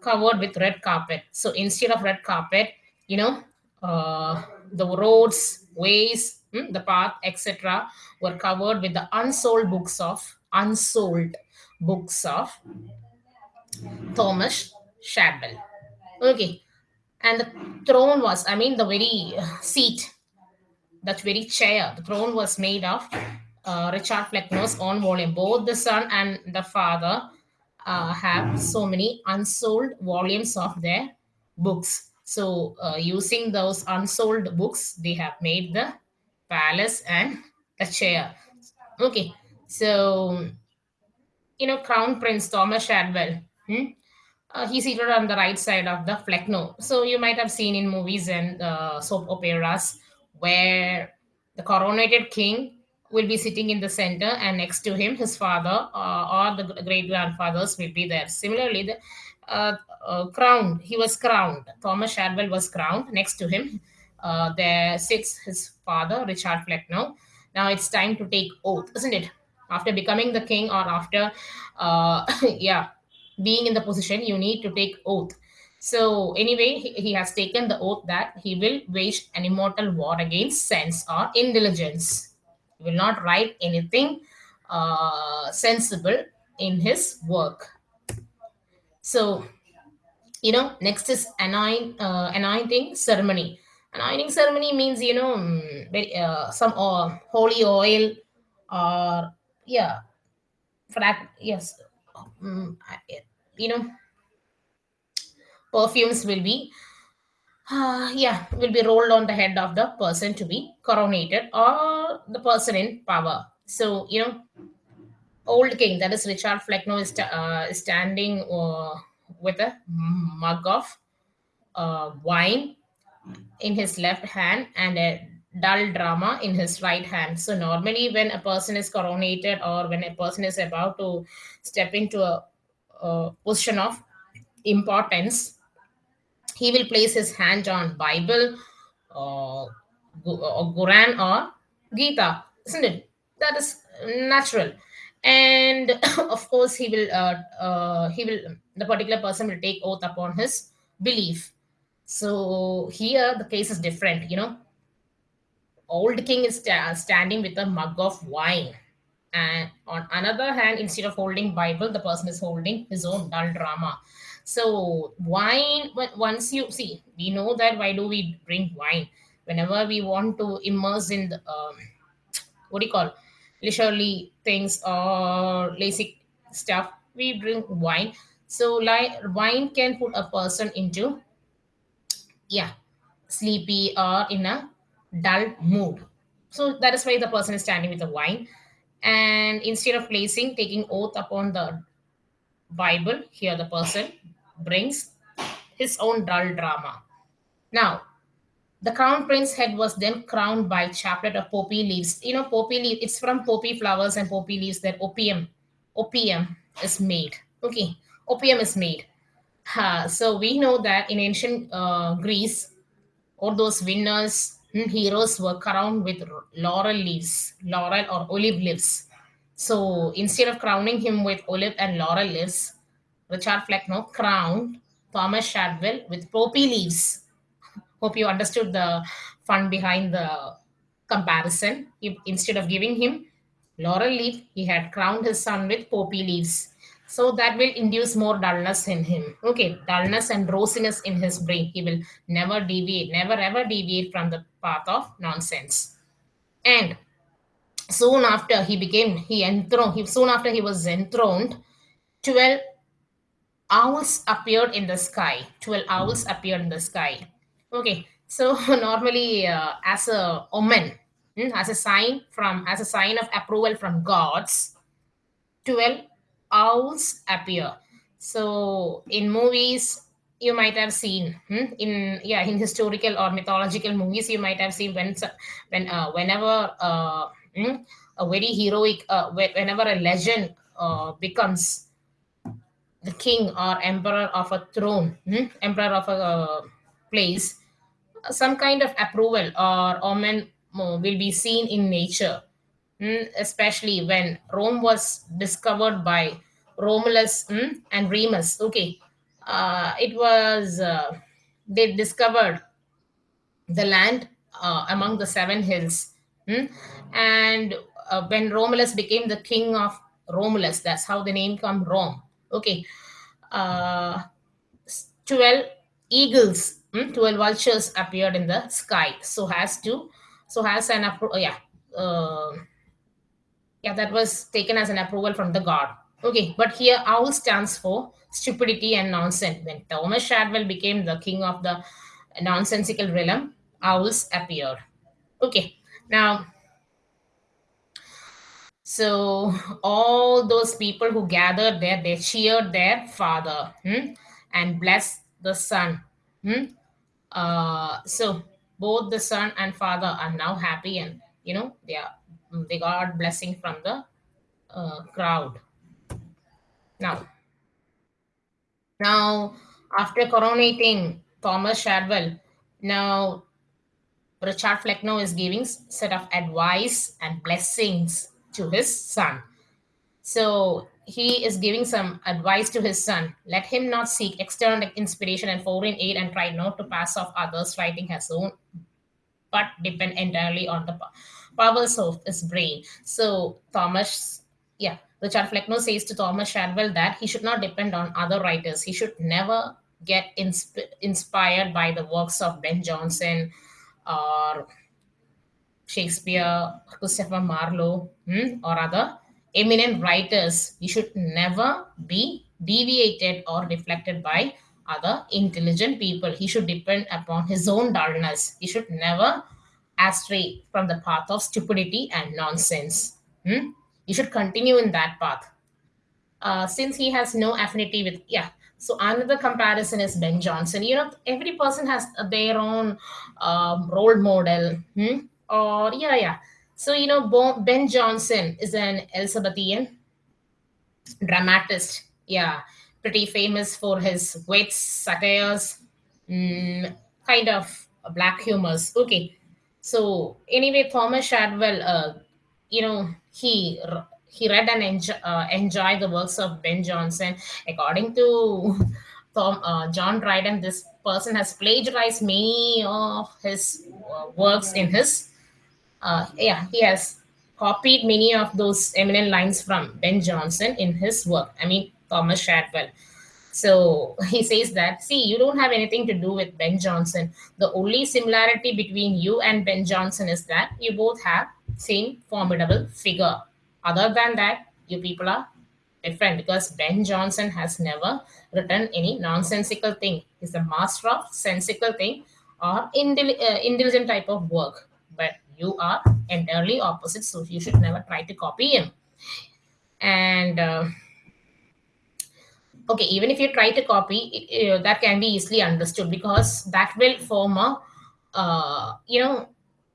covered with red carpet. So instead of red carpet you know uh, the roads ways the path etc were covered with the unsold books of unsold books of Thomas Shadwell. Okay. and the throne was, I mean, the very seat, that very chair, the throne was made of uh, Richard Flecknoe's own volume. Both the son and the father uh, have so many unsold volumes of their books. So, uh, using those unsold books, they have made the palace and the chair. Okay, so you know, Crown Prince Thomas Shadwell. Hmm? Uh, he's seated on the right side of the Flecknoe. So you might have seen in movies and uh, soap operas where the coronated king will be sitting in the center and next to him his father uh, or the great grandfathers will be there similarly the uh, uh, crowned he was crowned thomas shadwell was crowned next to him uh, there sits his father richard flecknoe now. It's time to take oath isn't it? After becoming the king or after uh, [LAUGHS] yeah being in the position you need to take oath. So anyway he, he has taken the oath that he will wage an immortal war against sense or intelligence. He will not write anything uh, sensible in his work. So you know next is anoint, uh, anointing ceremony anointing ceremony means you know mm, uh, some uh, holy oil or yeah that yes I- you know perfumes will be uh, yeah will be rolled on the head of the person to be coronated or the person in power. So you know old king that is richard flecknoe is, uh, standing uh, with a mug of uh, wine in his left hand and a dull drama in his right hand. So normally, when a person is coronated or when a person is about to step into a, a position of importance, he will place his hand on Bible or, Gu- or Quran or Gita, isn't it? That is natural. And [COUGHS] of course, he will. Uh, uh, he will. The particular person will take oath upon his belief. So here the case is different. You know, old king is sta- standing with a mug of wine. And on another hand instead of holding bible the person is holding his own dull drama. So wine once you see we know that why do we drink wine? Whenever we want to immerse in the um, what do you call leisurely things or lazy stuff we drink wine. So like wine can put a person into yeah. Sleepy or in a dull mood. So that is why the person is standing with the wine. And instead of placing taking oath upon the bible here the person brings his own dull drama. Now the crown prince head was then crowned by chaplet of poppy leaves. You know poppy leaf it's from poppy flowers and poppy leaves that opium opium is made. Okay. Opium is made Ha, so we know that in ancient uh, Greece, all those winners, mm, heroes were crowned with laurel leaves, laurel or olive leaves. So instead of crowning him with olive and laurel leaves, Richard Flecknoe crowned Thomas Shadwell with poppy leaves. Hope you understood the fun behind the comparison. If, instead of giving him laurel leaf, he had crowned his son with poppy leaves. So that will induce more dullness in him. Okay, dullness and rosiness in his brain. He will never deviate, never ever deviate from the path of nonsense. And soon after he became, he enthroned, he, soon after he was enthroned, 12 owls appeared in the sky 12 owls appeared in the sky okay so [LAUGHS] normally uh, as a omen mm, as a sign from as a sign of approval from gods 12 owls appear. So in movies you might have seen hmm, in yeah in historical or mythological movies you might have seen when when uh, whenever uh, hmm, a very heroic uh, whenever a legend uh, becomes the king or emperor of a throne, hmm, emperor of a uh, place, some kind of approval or omen uh, will be seen in nature, especially when Rome was discovered by Romulus hmm, and Remus. Okay, uh, it was uh, they discovered the land uh, among the seven hills. Hmm? And uh, when Romulus became the king of Romulus, that's how the name come Rome. Okay. Uh, 12 eagles hmm, 12 vultures appeared in the sky. So has to, so has an, yeah, uh, yeah, that was taken as an approval from the god. Okay, but here owl stands for stupidity and nonsense. When Thomas Shadwell became the king of the nonsensical realm, owls appeared. Okay, now so all those people who gathered there, they cheered their father hmm, and blessed the son. hmm. Uh, so both the son and father are now happy, and you know they are they got blessing from the uh, crowd. Now, now after coronating Thomas Shadwell, now Richard Flecknoe is giving set of advice and blessings to his son. So he is giving some advice to his son. Let him not seek external inspiration and foreign aid and try not to pass off others writing his own, but depend entirely on the powers of his brain. So Thomas, yeah, Richard Flecknoe says to Thomas Shadwell that he should not depend on other writers. He should never get insp- inspired by the works of Ben Jonson or Shakespeare, Christopher Marlowe, hmm, or other eminent writers. He should never be deviated or deflected by other intelligent people. He should depend upon his own dullness. He should never astray from the path of stupidity and nonsense. Hmm? You should continue in that path. Uh, since he has no affinity with, yeah. So another comparison is Ben Jonson. You know, every person has their own um, role model. Hmm? Or, yeah, yeah. So, you know, Bo- Ben Jonson is an Elizabethan dramatist. Yeah, pretty famous for his wits, satires, mm, kind of black humors. Okay, so anyway, Thomas Shadwell, uh, you know, he he read and enjoy, uh, enjoyed the works of Ben Jonson. According to Tom, uh, John Dryden, this person has plagiarized many of his uh, works in his. Uh, yeah, he has copied many of those eminent lines from Ben Jonson in his work. I mean, Thomas Shadwell. So [LAUGHS] he says that, see, you don't have anything to do with Ben Jonson. The only similarity between you and Ben Jonson is that you both have same formidable figure. Other than that, you people are different because Ben Jonson has never written any nonsensical thing. He's a master of sensical thing or uh, intelligent type of work. But you are entirely opposite, so you should never try to copy him. And uh, okay, even if you try to copy, uh, that can be easily understood because that will form a, uh, you know,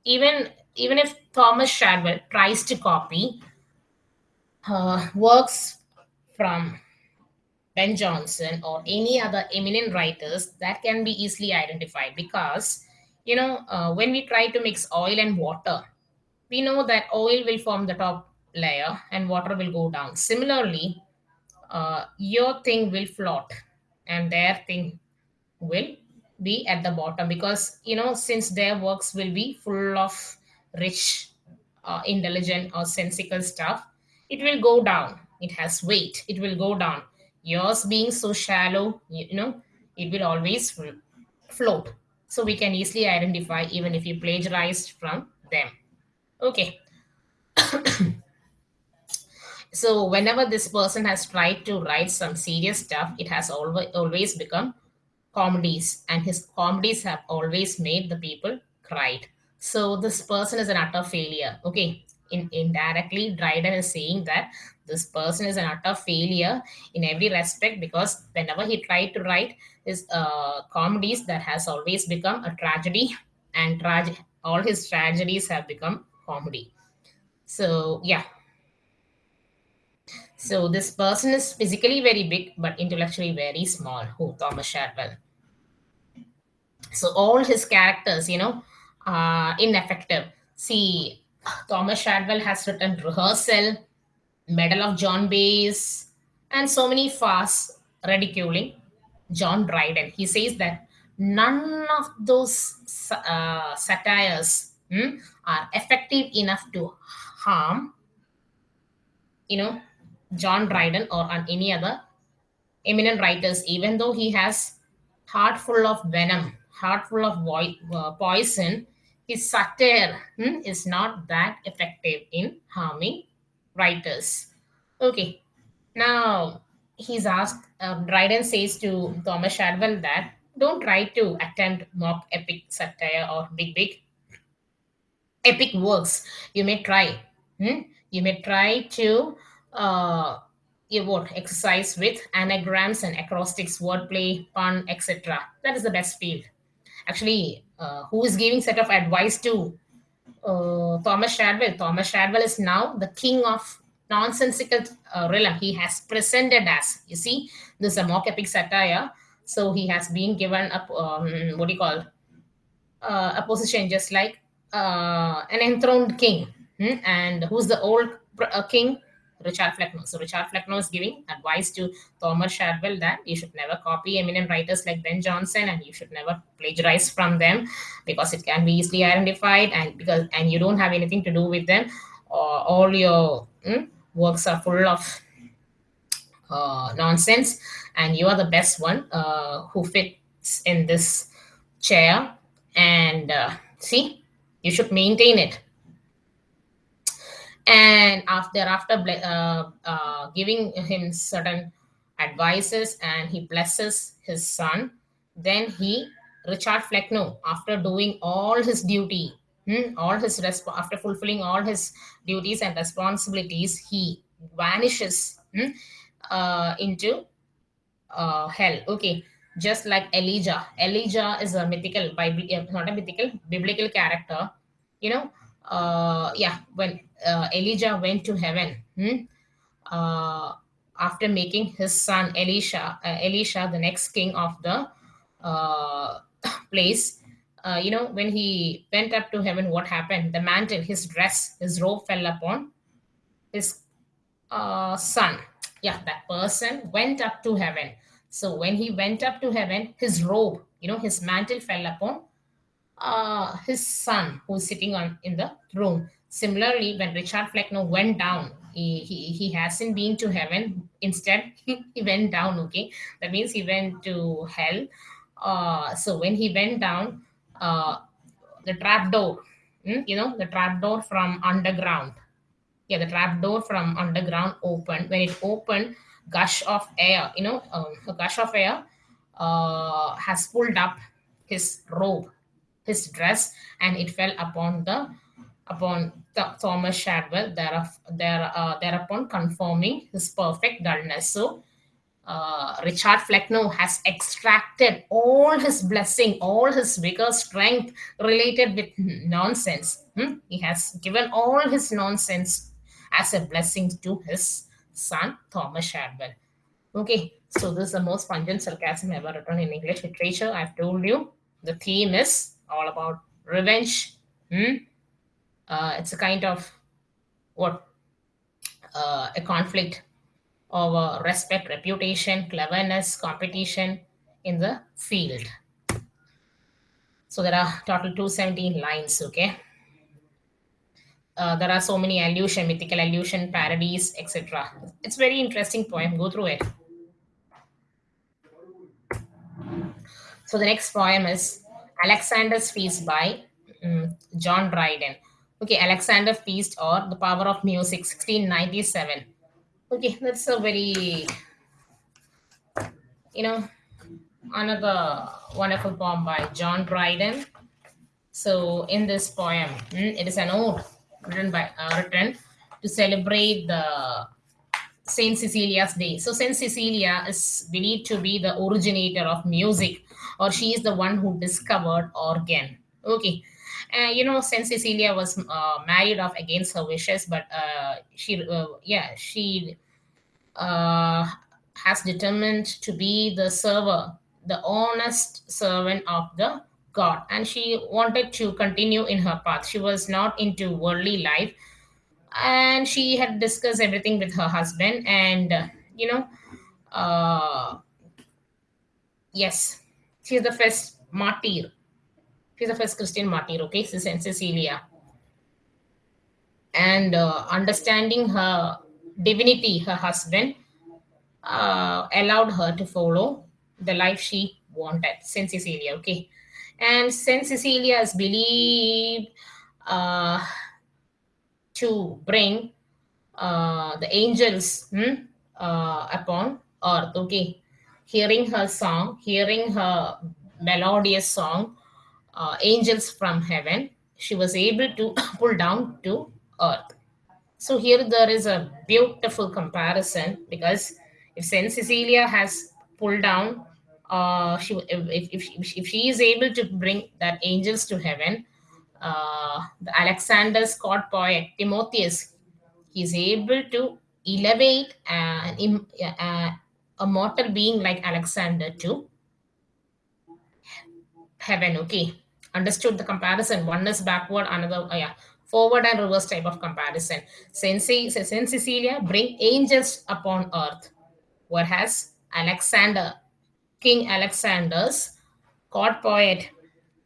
even even if Thomas Shadwell tries to copy uh, works from Ben Jonson or any other eminent writers, that can be easily identified because you know uh, when we try to mix oil and water, we know that oil will form the top layer and water will go down. Similarly, uh, your thing will float and their thing will be at the bottom because you know since their works will be full of rich uh, intelligent or sensical stuff it will go down. It has weight. It will go down. Yours being so shallow you, know it will always float. So we can easily identify even if you plagiarized from them. Okay [COUGHS] [COUGHS] so whenever this person has tried to write some serious stuff it has always always become comedies. And his comedies have always made the people cried. So this person is an utter failure. Okay in indirectly dryden is saying that this person is an utter failure in every respect because whenever he tried to write his uh, comedies that has always become a tragedy. And trage- all his tragedies have become comedy. So yeah so this person is physically very big but intellectually very small who thomas shadwell so all his characters you know are ineffective. See thomas shadwell has written rehearsal medal of john Bayes and so many farce ridiculing john dryden. He says that none of those uh, satires hmm, are effective enough to harm you know john dryden or on any other eminent writers even though he has heart full of venom heart full of uh, poison, his satire hmm, is not that effective in harming writers. Okay, now he's asked, uh, Dryden says to Thomas Shadwell that don't try to attempt mock epic satire or big, big epic works. You may try. hmm? You may try to uh, you what exercise with anagrams and acrostics, wordplay, pun, etc. That is the best field. Actually, uh, who is giving set of advice to uh, Thomas Shadwell? Thomas Shadwell is now the king of nonsensical uh, realm. He has presented as you see, this is a mock epic satire. So he has been given a um, what do you call uh, a position just like uh, an enthroned king. Hmm? And who's the old uh, king? Richard Flecknoe. So Richard Flecknoe is giving advice to Thomas Shadwell that you should never copy eminent writers like Ben Jonson and you should never plagiarize from them because it can be easily identified and because and you don't have anything to do with them. Uh, all your hmm, works are full of uh, nonsense and you are the best one uh, who fits in this chair and uh, see you should maintain it and after after uh, uh, giving him certain advices and he blesses his son then he richard flecknoe after doing all his duty hmm, all his after fulfilling all his duties and responsibilities he vanishes hmm, uh, into uh, hell. Okay just like elijah. Elijah is a mythical bible uh, not a mythical biblical character. You know uh, yeah when uh, elijah went to heaven hmm, uh, after making his son elisha uh, elisha the next king of the uh, [COUGHS] place uh, you know when he went up to heaven what happened? The mantle his dress his robe fell upon his son. Yeah that person went up to heaven. So when he went up to heaven his robe you know his mantle fell upon uh, his son who's sitting on in the throne. Similarly, when Richard Flecknoe went down, he, he, he hasn't been to heaven. Instead, [LAUGHS] he went down. Okay, that means he went to hell. Uh, so when he went down, uh, the trap door, hmm, you know, the trap door from underground. Yeah, the trap door from underground opened. When it opened, gush of air, you know, um, a gush of air uh, has pulled up his robe his dress and it fell upon the upon Th- Thomas Shadwell thereof, there, uh, thereupon confirming his perfect dullness. So uh, Richard Flecknoe has extracted all his blessing, all his vigor, strength related with nonsense. Hmm? He has given all his nonsense as a blessing to his son Thomas Shadwell. Okay, so this is the most pungent sarcasm ever written in English literature. I've told you the theme is all about revenge. Hmm? Uh, it's a kind of what uh, a conflict of uh, respect, reputation, cleverness, competition in the field. So there are total 217 lines. Okay. Uh, there are so many allusion, mythical allusion, parodies, etc. It's very interesting poem. Go through it. So the next poem is Alexander's Feast by mm, John Dryden. Okay, Alexander Feast or The Power of Music, 1697. Okay, that's a very, you know, another wonderful poem by John Dryden. So in this poem, mm, it is an ode written by uh, written to celebrate the Saint Cecilia's Day. So Saint Cecilia is believed to be the originator of music, or she is the one who discovered organ. Okay, uh, you know Saint Cecilia was uh, married off against her wishes, but uh, she, uh, yeah, she uh, has determined to be the server, the honest servant of the God, and she wanted to continue in her path. She was not into worldly life and she had discussed everything with her husband and you know uh yes she's the first martyr. She's the first christian martyr okay? Sis- cecilia and uh, understanding her divinity her husband uh, allowed her to follow the life she wanted. Saint cecilia okay? And Saint Cecilia is believed uh, to bring uh, the angels hmm, uh, upon earth. Okay, hearing her song, hearing her melodious song, uh, angels from heaven, she was able to [COUGHS] pull down to earth. So here there is a beautiful comparison because if Saint Cecilia has pulled down, uh, she if, if, if, she is able to bring that angels to heaven, uh, the Alexander Scott poet Timotheus, he is able to elevate an, im- uh, a mortal being like Alexander to heaven. Okay, understood the comparison. One is backward, another uh, yeah forward and reverse type of comparison. Saint, Saint Cecilia bring angels upon earth, whereas Alexander, King Alexander's court poet,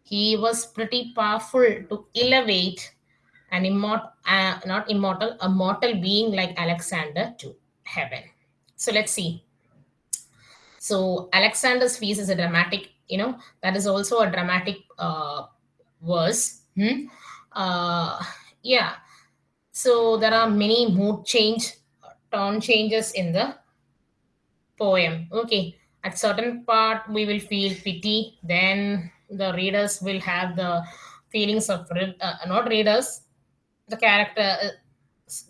he was pretty powerful to elevate an immortal, uh, not immortal, a mortal being like Alexander to heaven. So let's see. So Alexander's feast is a dramatic, you know, that is also a dramatic uh, verse. Hmm? Uh, yeah. So there are many mood change, tone changes in the poem. Okay. At certain part, we will feel pity. Then the readers will have the feelings of uh, not readers. The character,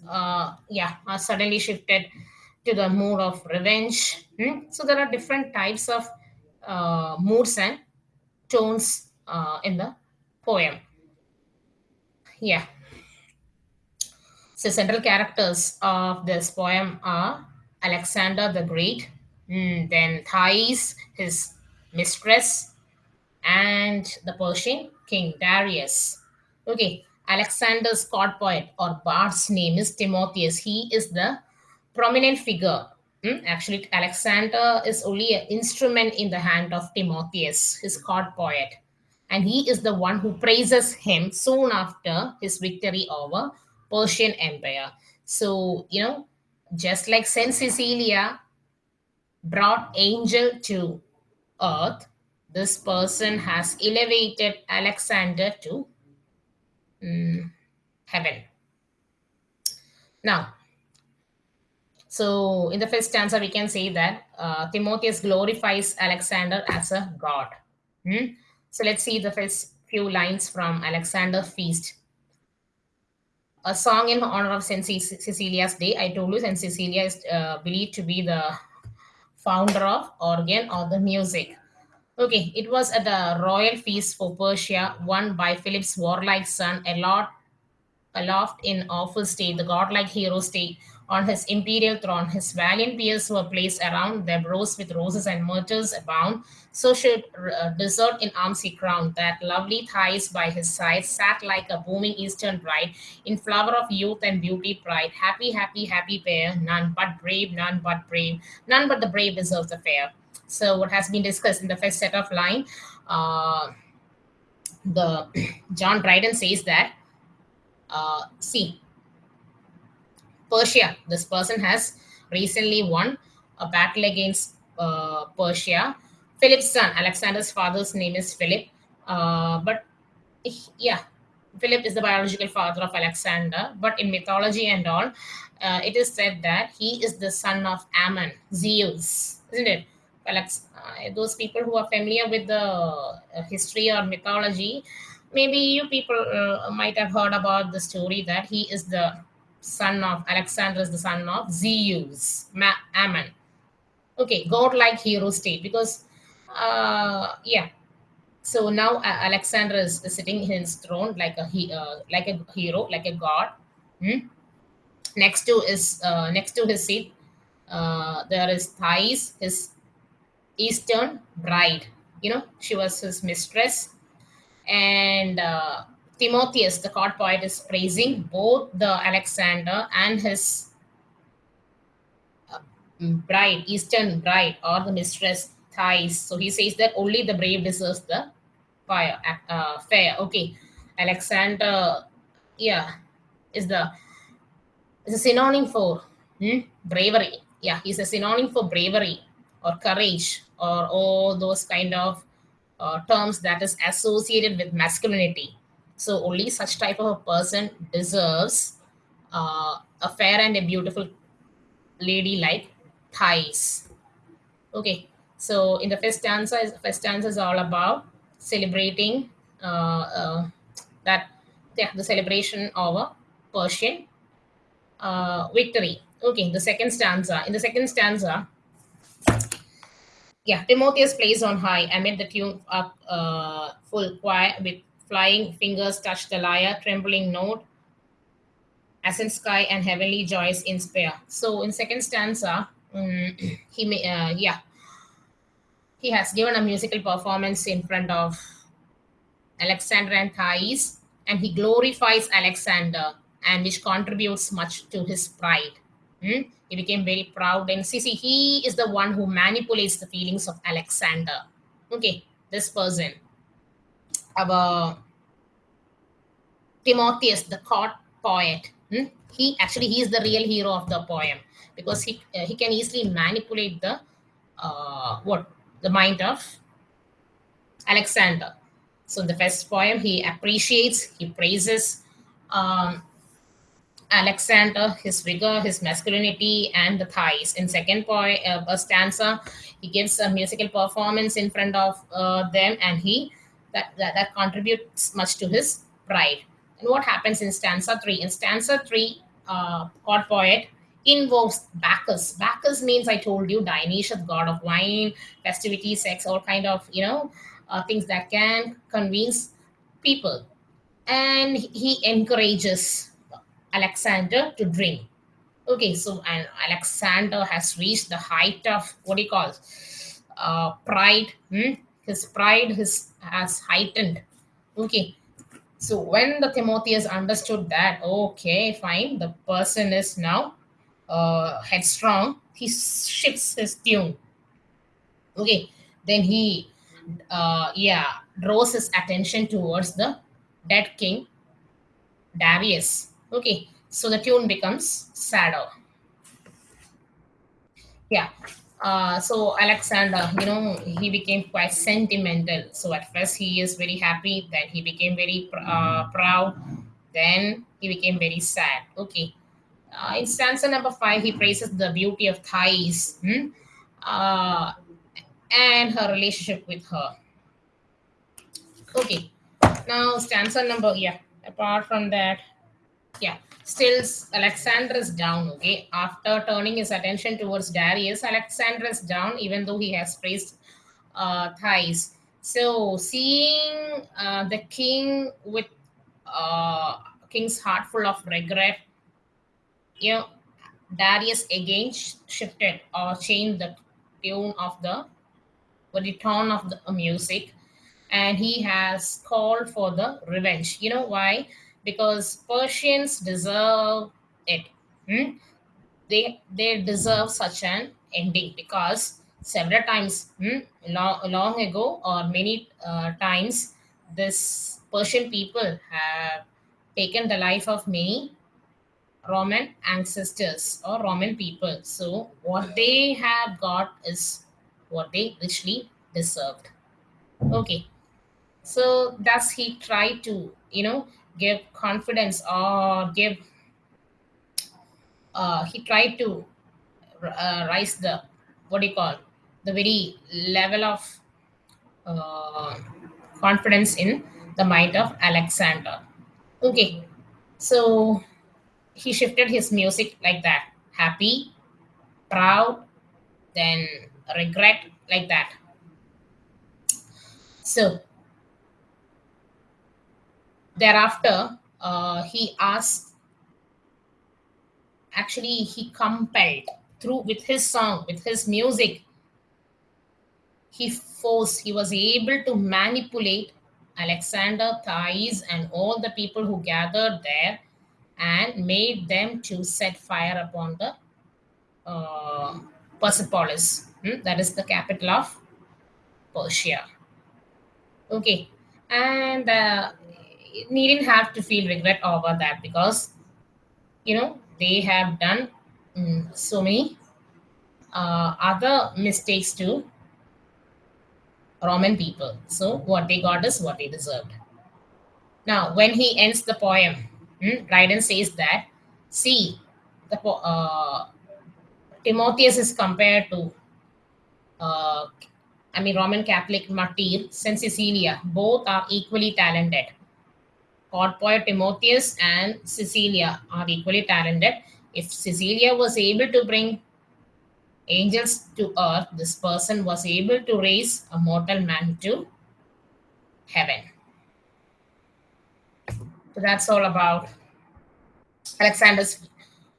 uh, yeah, are suddenly shifted to the mood of revenge. Hmm? So there are different types of uh, moods and tones uh, in the poem. Yeah. So central characters of this poem are Alexander the Great, mm, then Thais, his mistress, and the Persian king Darius. Okay, Alexander's court poet or bard's name is Timotheus. He is the prominent figure. Hmm? Actually, Alexander is only an instrument in the hand of Timotheus, his court poet. And he is the one who praises him soon after his victory over Persian Empire. So, you know, just like Saint Cecilia brought angel to earth, this person has elevated Alexander to um, heaven. Now, so in the first stanza, we can say that uh, Timotheus glorifies Alexander as a god. Hmm? So let's see the first few lines from Alexander Feast. A song in honor of Saint Cecilia's Day. I told you Saint Cecilia is uh, believed to be the founder of organ or the music. Okay, it was at the royal feast for Persia, won by Philip's warlike son, Alot, aloft in awful state, the godlike hero stayed on his imperial throne. His valiant peers were placed around them, rose with roses and myrtles abound. So should uh, desert in arms he crowned. That lovely Thais by his side sat like a booming eastern bride, in flower of youth and beauty pride. Happy, happy, happy pair, none but brave, none but brave, none but the brave deserves the fair. So what has been discussed in the first set of line, uh, the [CLEARS THROAT] John Dryden says that, uh, see, Persia. This person has recently won a battle against uh, Persia. Philip's son, Alexander's father's name is Philip. Uh, but yeah, Philip is the biological father of Alexander. But in mythology and all, uh, it is said that he is the son of Ammon, Zeus, isn't it? Alex, uh, those people who are familiar with the uh, history or mythology, maybe you people uh, might have heard about the story that he is the son of Alexander is the son of Zeus, Ma- Ammon. Okay, godlike hero state because, uh, yeah. So now uh, Alexander is, sitting in his throne like a he, uh, like a hero, like a god. Hmm? Next to is uh, next to his seat, uh, there is Thais, his eastern bride. You know, she was his mistress, and uh, Timotheus, the court poet, is praising both the Alexander and his uh, bride, Eastern bride, or the mistress Thais. So he says that only the brave deserves the fire, uh, fair. Okay, Alexander, yeah, is the is a synonym for hmm, bravery. Yeah, he's a synonym for bravery or courage or all those kind of uh, terms that is associated with masculinity. So only such type of a person deserves uh, a fair and a beautiful lady like Thais. Okay, so in the first stanza, first stanza is all about celebrating uh, uh, that yeah, the celebration of a Persian uh, victory. Okay, the second stanza. In the second stanza, yeah, Timotheus plays on high amid the tune up uh, full choir with flying fingers touch the lyre, trembling note, as in sky and heavenly joys inspire. So in second stanza, um, he may, uh, yeah, he has given a musical performance in front of Alexander and Thais, and he glorifies Alexander, and which contributes much to his pride. Hmm? He became very proud, and see, see, he is the one who manipulates the feelings of Alexander. Okay, this person, our Timotheus, the court poet. Hmm? He actually he is the real hero of the poem because he uh, he can easily manipulate the uh, what the mind of Alexander. So in the first poem, he appreciates, he praises um, Alexander, his vigor, his masculinity, and the Thais. In second poem, uh, stanza, he gives a musical performance in front of uh, them, and he that, that that contributes much to his pride. What happens in stanza three? In stanza three, uh, court poet invokes Bacchus. Bacchus means I told you Dionysius, god of wine, festivity, sex, all kind of you know uh, things that can convince people. And he encourages Alexander to drink. Okay, so and Alexander has reached the height of what do you call uh, pride. Hmm? His pride has heightened. Okay, so when the Timotheus understood that, okay, fine, the person is now uh, headstrong, he shifts his tune. Okay, then he, uh, yeah, draws his attention towards the dead king, Darius. Okay, so the tune becomes sadder. Yeah, uh, so Alexander, you know, he became quite sentimental. So at first he is very happy, then he became very uh, proud, then he became very sad. Okay. Uh, in stanza number five, he praises the beauty of Thais hmm? uh, and her relationship with her. Okay. Now stanza number, yeah, apart from that, yeah, still Alexander is down. Okay, after turning his attention towards Darius, Alexander is down, even though he has praised uh, Thais. So seeing uh, the king with uh, king's heart full of regret, you know, Darius again shifted or changed the tune of the, or the tone of the music, and he has called for the revenge. You know why? Because Persians deserve it. Hmm? They they deserve such an ending because several times hmm, long, long ago or many uh, times this Persian people have taken the life of many Roman ancestors or Roman people. So what they have got is what they richly deserved. Okay. So thus he tried to, you know, give confidence or give uh, he tried to uh, rise the what do you call the very level of uh, confidence in the mind of alexander. Okay so he shifted his music like that. Happy proud then regret like that. So thereafter uh, he asked actually he compelled through with his song with his music he forced he was able to manipulate alexander thais and all the people who gathered there and made them to set fire upon the uh, persepolis hmm? that is the capital of persia okay and uh, needn't have to feel regret over that because you know they have done um, so many uh, other mistakes to Roman people. So what they got is what they deserved. Now, when he ends the poem, hmm, Dryden says that, see, the uh, Timotheus is compared to, uh, I mean, Roman Catholic martyr Cecilia. Both are equally talented. Court poet Timotheus and Cecilia are equally talented. If Cecilia was able to bring angels to earth, this person was able to raise a mortal man to heaven. So that's all about Alexander's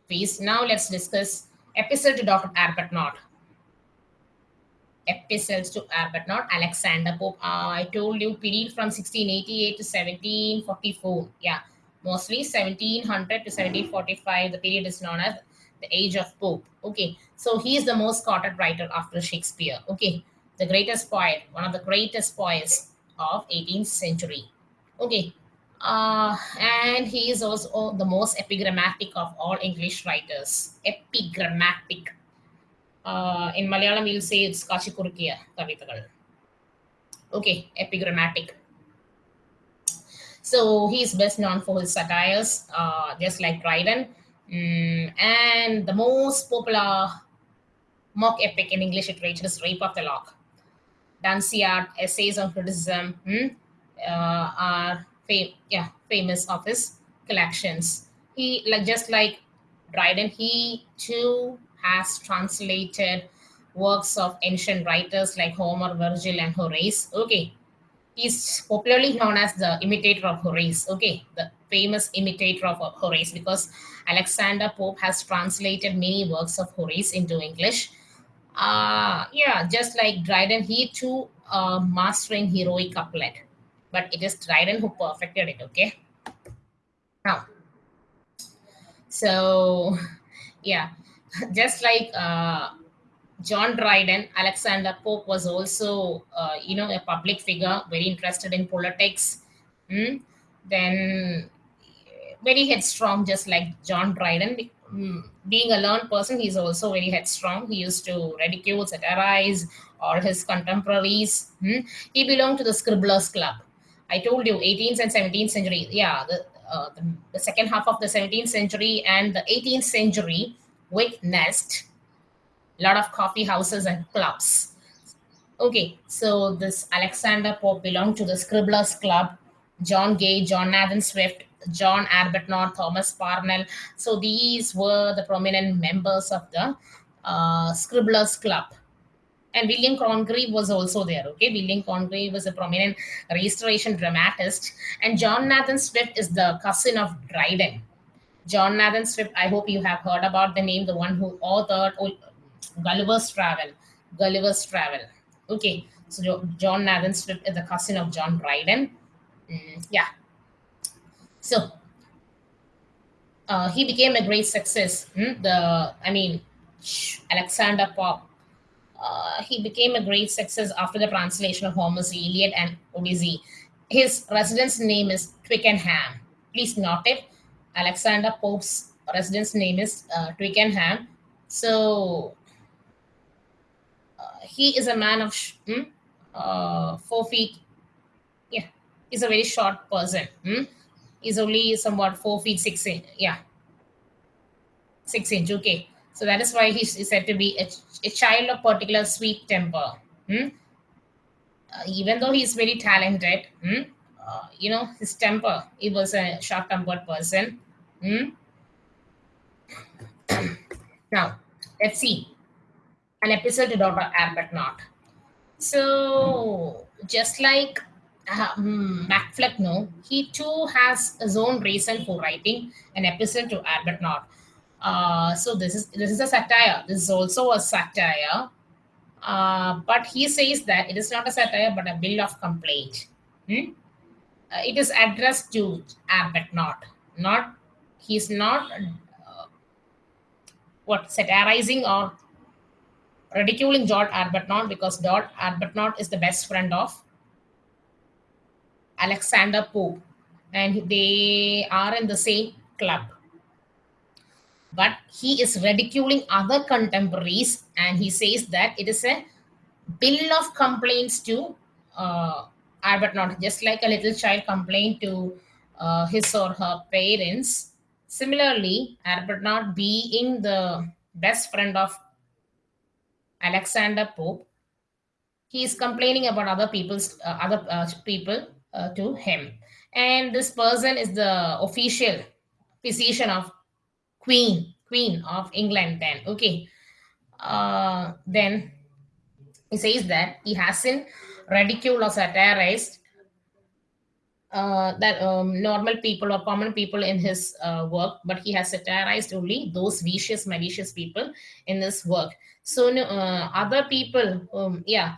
feast. Now let's discuss epistle to Dr. Arbuthnot. Epistles to Arbuthnot, Alexander Pope. Uh, I told you period from 1688 to 1744. Yeah, mostly 1700 to 1745. The period is known as the age of Pope. Okay, so he is the most quoted writer after Shakespeare. Okay, the greatest poet, one of the greatest poets of 18th century. Okay, uh, and he is also the most epigrammatic of all English writers. Epigrammatic. Uh, in Malayalam, we'll say it's Kachikurkiya Kavitagal. Okay, epigrammatic. So he's best known for his satires, uh, just like Dryden. Mm, and the most popular mock epic in English literature is Rape of the Lock. Dunciad, Essays on Criticism, hmm, uh, are fam- yeah, famous of his collections. He like just like Dryden, he too has translated works of ancient writers like Homer, Virgil, and Horace. Okay, he's popularly known as the imitator of Horace. Okay, the famous imitator of Horace because Alexander Pope has translated many works of Horace into English. Uh, yeah, just like Dryden, he too uh, mastering heroic couplet but it is Dryden who perfected it, okay? Now, so yeah, just like uh, John Dryden, Alexander Pope was also, uh, you know, a public figure, very interested in politics. Hmm? Then very headstrong, just like John Dryden. Hmm, being a learned person, he's also very headstrong. He used to ridicule, satirize all his contemporaries. Hmm? He belonged to the Scriblerus Club. I told you 18th and 17th century. Yeah, the, uh, the, the, second half of the 17th century and the 18th century witnessed a lot of coffee houses and clubs. Okay, so this Alexander Pope belonged to the Scriblerus Club, John Gay, Jonathan Swift, John Arbuthnot, Thomas Parnell. So these were the prominent members of the uh, Scriblerus Club and William Congreve was also there. Okay, William Congreve was a prominent restoration dramatist, and Jonathan Swift is the cousin of Dryden. Jonathan Swift, I hope you have heard about the name, the one who authored Gulliver's Travel. Gulliver's Travel. Okay, so Jonathan Swift is the cousin of John Dryden. Mm, yeah. So uh, he became a great success. Hmm? The I mean, Alexander Pope uh, he became a great success after the translation of Homer's Iliad and Odyssey. His residence name is Twickenham. Please note it. Alexander Pope's residence name is uh, Twickenham. So uh, he is a man of hmm, uh, four feet. Yeah, he's a very short person. Hmm? He's only somewhat four feet six inch. Yeah, six inch. Okay. So that is why he's said to be a, a child of particular sweet temper. Hmm? Uh, even though he's very talented, hmm? uh, you know, his temper, he was a short tempered person. Hmm? now, let's see an Epistle to Dr. Arbuthnot. So, just like uh, hmm, Mac Flecknoe, he too has his own reason for writing an Epistle to Arbuthnot. Uh, so this is this is a satire. This is also a satire. Uh, but he says that it is not a satire but a bill of complaint. Hmm? Uh, it is addressed to Arbuthnot. Not he's not uh, what satirizing or ridiculing George Arbuthnot because George Arbuthnot is the best friend of Alexander Pope, and they are in the same club. But he is ridiculing other contemporaries and he says that it is a bill of complaints to uh, Arbuthnot, just like a little child complained to uh, his or her parents. Similarly, Arbuthnot, being the best friend of Alexander Pope, he is complaining about other people's uh, other uh, people uh, to him, and this person is the official physician of Queen Queen of England. Then okay, uh, then he says that he hasn't ridiculed or satirized uh, that um, normal people or common people in his uh, work, but he has satirized only those vicious, malicious people in this work. So uh, other people, um, yeah,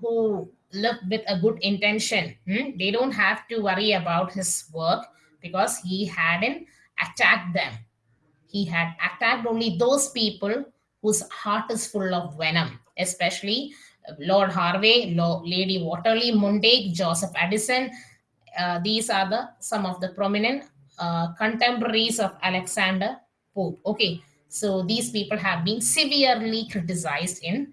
who live with a good intention, hmm, they don't have to worry about his work because he hadn't attacked them. He had attacked only those people whose heart is full of venom, especially Lord Hervey, Lady Wortley Montagu, Joseph Addison, uh, these are the some of the prominent uh, contemporaries of Alexander Pope. Okay, so these people have been severely criticized in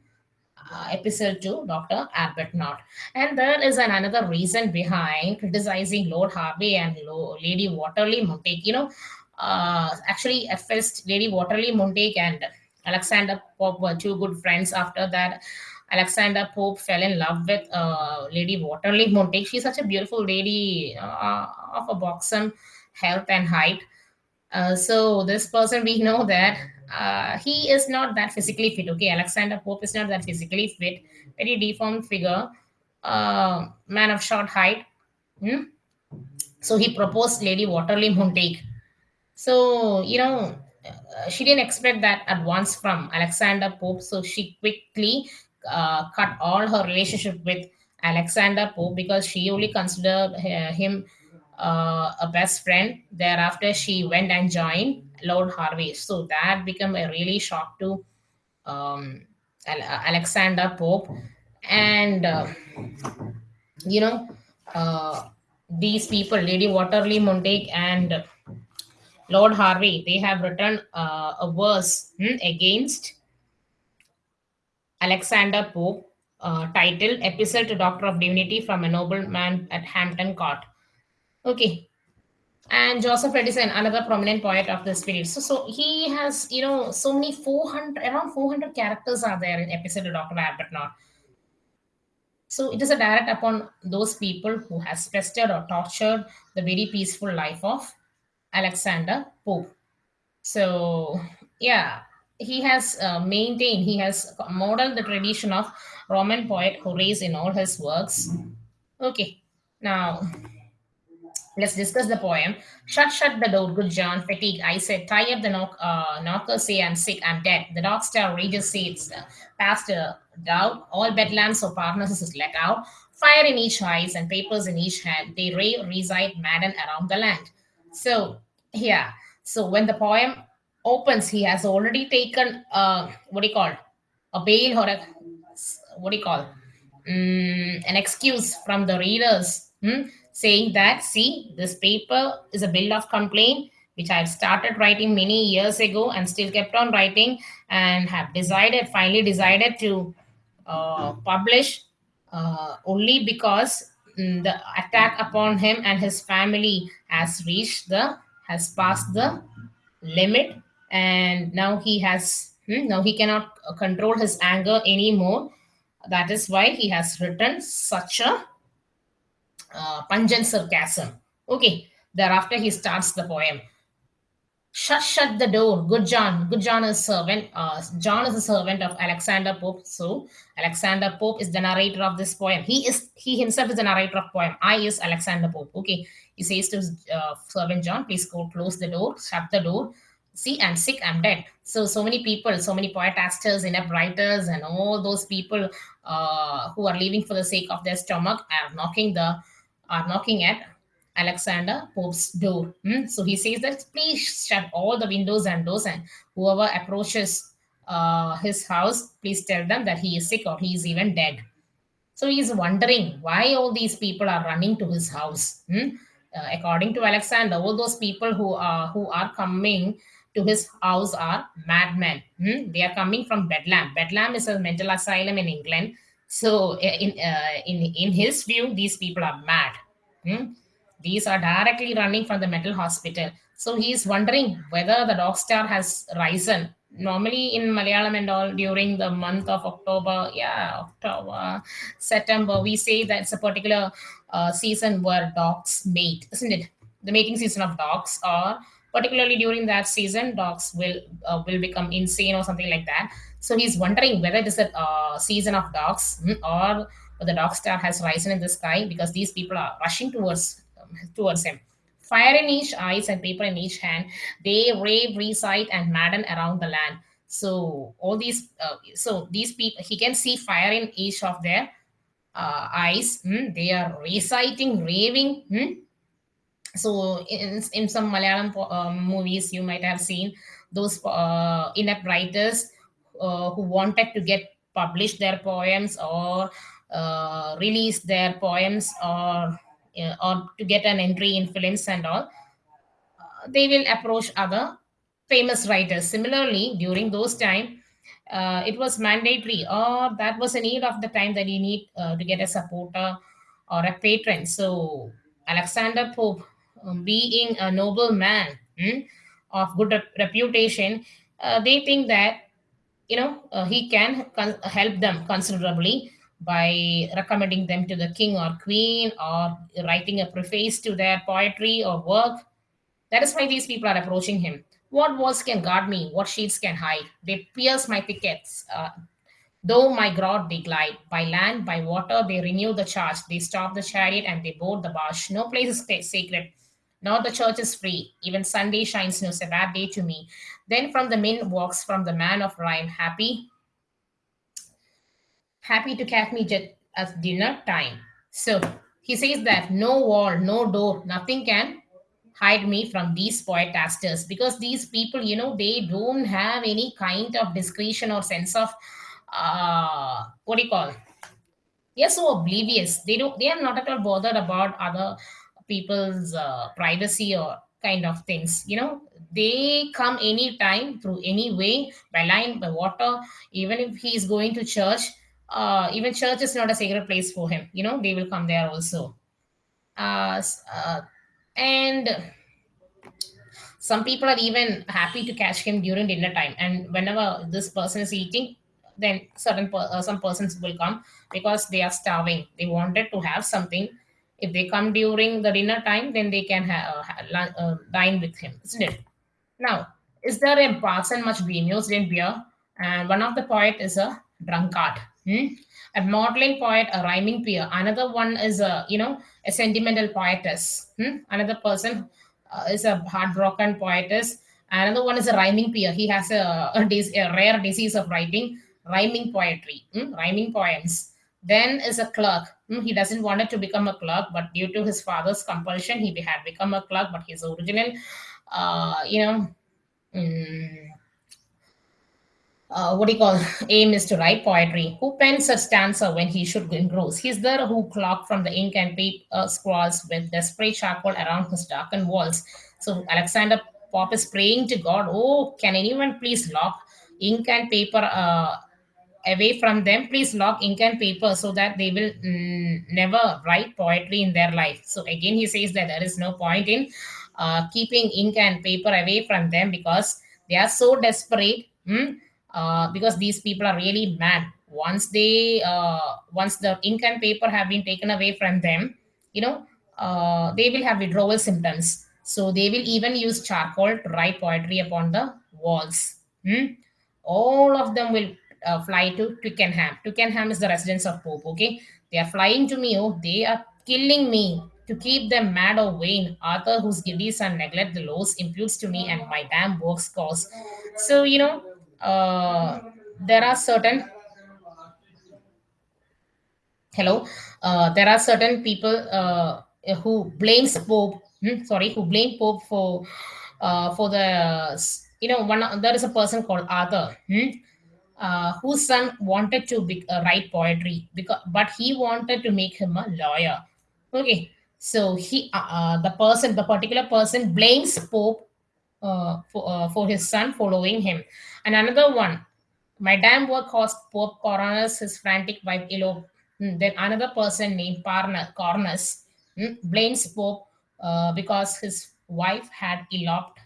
uh, episode 2, Dr. Arbuthnot. And there is an, another reason behind criticizing Lord Hervey and Lady Wortley Montagu. You know, uh, actually, at first, Lady Wortley Montagu and Alexander Pope were two good friends. After that, Alexander Pope fell in love with uh, Lady Wortley Montagu. She's such a beautiful lady uh, of a buxom health and height. Uh, so this person, we know that uh, he is not that physically fit. Okay, Alexander Pope is not that physically fit. Very deformed figure, uh, man of short height. Hmm? So he proposed Lady Wortley Montagu. So you know, uh, she didn't expect that advance from Alexander Pope. So she quickly uh, cut all her relationship with Alexander Pope because she only considered uh, him uh, a best friend. Thereafter, she went and joined Lord Hervey. So that became a really shock to um, Alexander Pope. And, uh, you know, uh, these people, Lady Wortley Montagu and Lord Hervey, they have written uh, a verse hmm, against Alexander Pope, uh, titled Epistle to Doctor of Divinity from a Nobleman at Hampton Court. Okay. And Joseph Addison, another prominent poet of this period. So, so he has, you know, so many 400, around 400 characters are there in Epistle to Dr. Arbuthnot. So it is a direct upon those people who has pestered or tortured the very peaceful life of Alexander Pope. So yeah, he has uh, maintained, he has modeled the tradition of Roman poet Horace in all his works. Okay, now let's discuss the poem. Shut, shut the door, good John, fatigue. I said, tie up the knock, uh, knocker, say I'm sick, I'm dead. The dog star rages, say it's uh, past a doubt. All bedlamps or Parnassus is let out. Fire in each eyes and papers in each hand. They ray, reside, madden around the land. So, yeah. So when the poem opens, he has already taken uh, what do you call? A bail or a what do you call? Um, an excuse from the readers, hmm, saying that see this paper is a bill of complaint which I've started writing many years ago and still kept on writing and have decided finally decided to uh, publish uh, only because mm, the attack upon him and his family has reached the has passed the limit and now he has hmm, now he cannot control his anger anymore. That is why he has written such a uh, pungent sarcasm. Okay thereafter he starts the poem. Shut shut the door. Good john good john is servant uh, john is a servant of alexander pope. So alexander pope is the narrator of this poem. He is he himself is the narrator of poem. I is alexander pope. Okay he says to his uh, servant john please go close the door shut the door see i'm sick i'm dead so so many people so many poetasters inept writers and all those people uh, who are living for the sake of their stomach are knocking the are knocking at alexander pope's door hmm? so he says that please shut all the windows and doors and whoever approaches uh, his house please tell them that he is sick or he is even dead so he is wondering why all these people are running to his house hmm? uh, according to alexander all those people who are who are coming to his house are madmen. Hmm? They are coming from Bedlam. Bedlam is a mental asylum in England. So uh, in uh, in in his view, these people are mad. Hmm? These are directly running from the mental hospital. So he is wondering whether the dog star has risen. Normally in Malayalam and all during the month of October, yeah, October, September, we say that it's a particular uh, season where dogs mate, isn't it? The mating season of dogs, or particularly during that season, dogs will uh, will become insane or something like that. So he's wondering whether it is a uh, season of dogs hmm, or the dog star has risen in the sky because these people are rushing towards um, towards him. Fire in each eyes and paper in each hand, they rave, recite, and madden around the land. So all these, uh, so these people, he can see fire in each of their uh, eyes. hmm, They are reciting, raving. hmm. So in, in some Malayalam um, movies, you might have seen those uh, inept writers uh, who wanted to get published their poems or uh, release their poems or uh, or to get an entry in films and all uh, they will approach other famous writers. Similarly during those time uh, it was mandatory or that was a need of the time that you need uh, to get a supporter or a patron. So alexander pope being a noble man hmm, of good rep- reputation uh, they think that you know uh, he can help them considerably by recommending them to the king or queen or writing a preface to their poetry or work. That is why these people are approaching him. What walls can guard me? What sheets can hide? They pierce my pickets uh, though my grot they glide. By land by water they renew the charge. They stop the chariot and they board the barge. No place is sacred nor the church is free. Even sunday shines no sabbath day to me. Then from the min walks from the man of rhyme happy happy to catch me at dinner time. So he says that no wall, no door, nothing can hide me from these poetasters because these people, you know, they don't have any kind of discretion or sense of uh what do you call? They're so oblivious. They don't they are not at all bothered about other people's uh, privacy or kind of things you know? They come anytime through any way by line by water. Even if he is going to church uh, even church is not a sacred place for him you know? They will come there also. Uh, uh, and some people are even happy to catch him during dinner time. And whenever this person is eating then certain per- uh, some persons will come because they are starving. They wanted to have something if they come during the dinner time then they can ha- uh, ha- lun- uh, dine with him isn't it now, is there a person much bemused in beer? And one of the poet is a drunkard. hmm? A maudlin poet, a rhyming peer. Another one is a you know a sentimental poetess. hmm? Another person uh, is a heartbroken poetess. Another one is a rhyming peer. He has a, a, a rare disease of writing rhyming poetry, hmm? rhyming poems. Then is a clerk. Hmm, He doesn't want it to become a clerk, but due to his father's compulsion, he had become a clerk. But his original uh, you know, mm, uh, what do you call [LAUGHS] aim is to write poetry. Who pens a stanza when he should engross? He's there who clock from the ink and paper uh, scrawls with desperate charcoal around his darkened walls. So Alexander Pope is praying to God, oh, can anyone please lock ink and paper uh, away from them? Please lock ink and paper so that they will mm, never write poetry in their life. So again, he says that there is no point in uh, keeping ink and paper away from them because they are so desperate. mm, uh, because these people are really mad. Once they, uh, once the ink and paper have been taken away from them, you know, uh, they will have withdrawal symptoms. So they will even use charcoal to write poetry upon the walls. Hmm? All of them will uh, fly to Twickenham. Twickenham is the residence of Pope. Okay, they are flying to me. Oh, they are killing me to keep them mad or vain. Arthur, whose giddy son neglect the laws, imputes to me and my damn works cause. So you know, uh, there are certain hello uh, there are certain people uh, who blames pope hmm, sorry who blame pope for uh, for the you know one there is a person called arthur hmm, uh, whose son wanted to be, uh, write poetry because but he wanted to make him a lawyer okay so he uh, uh, the person the particular person blames pope uh, for, uh, for his son following him and another one Madame work cost Pope Cornus his frantic wife elope. Hmm, Then another person named Parna, Cornus hmm, blames Pope because his wife had eloped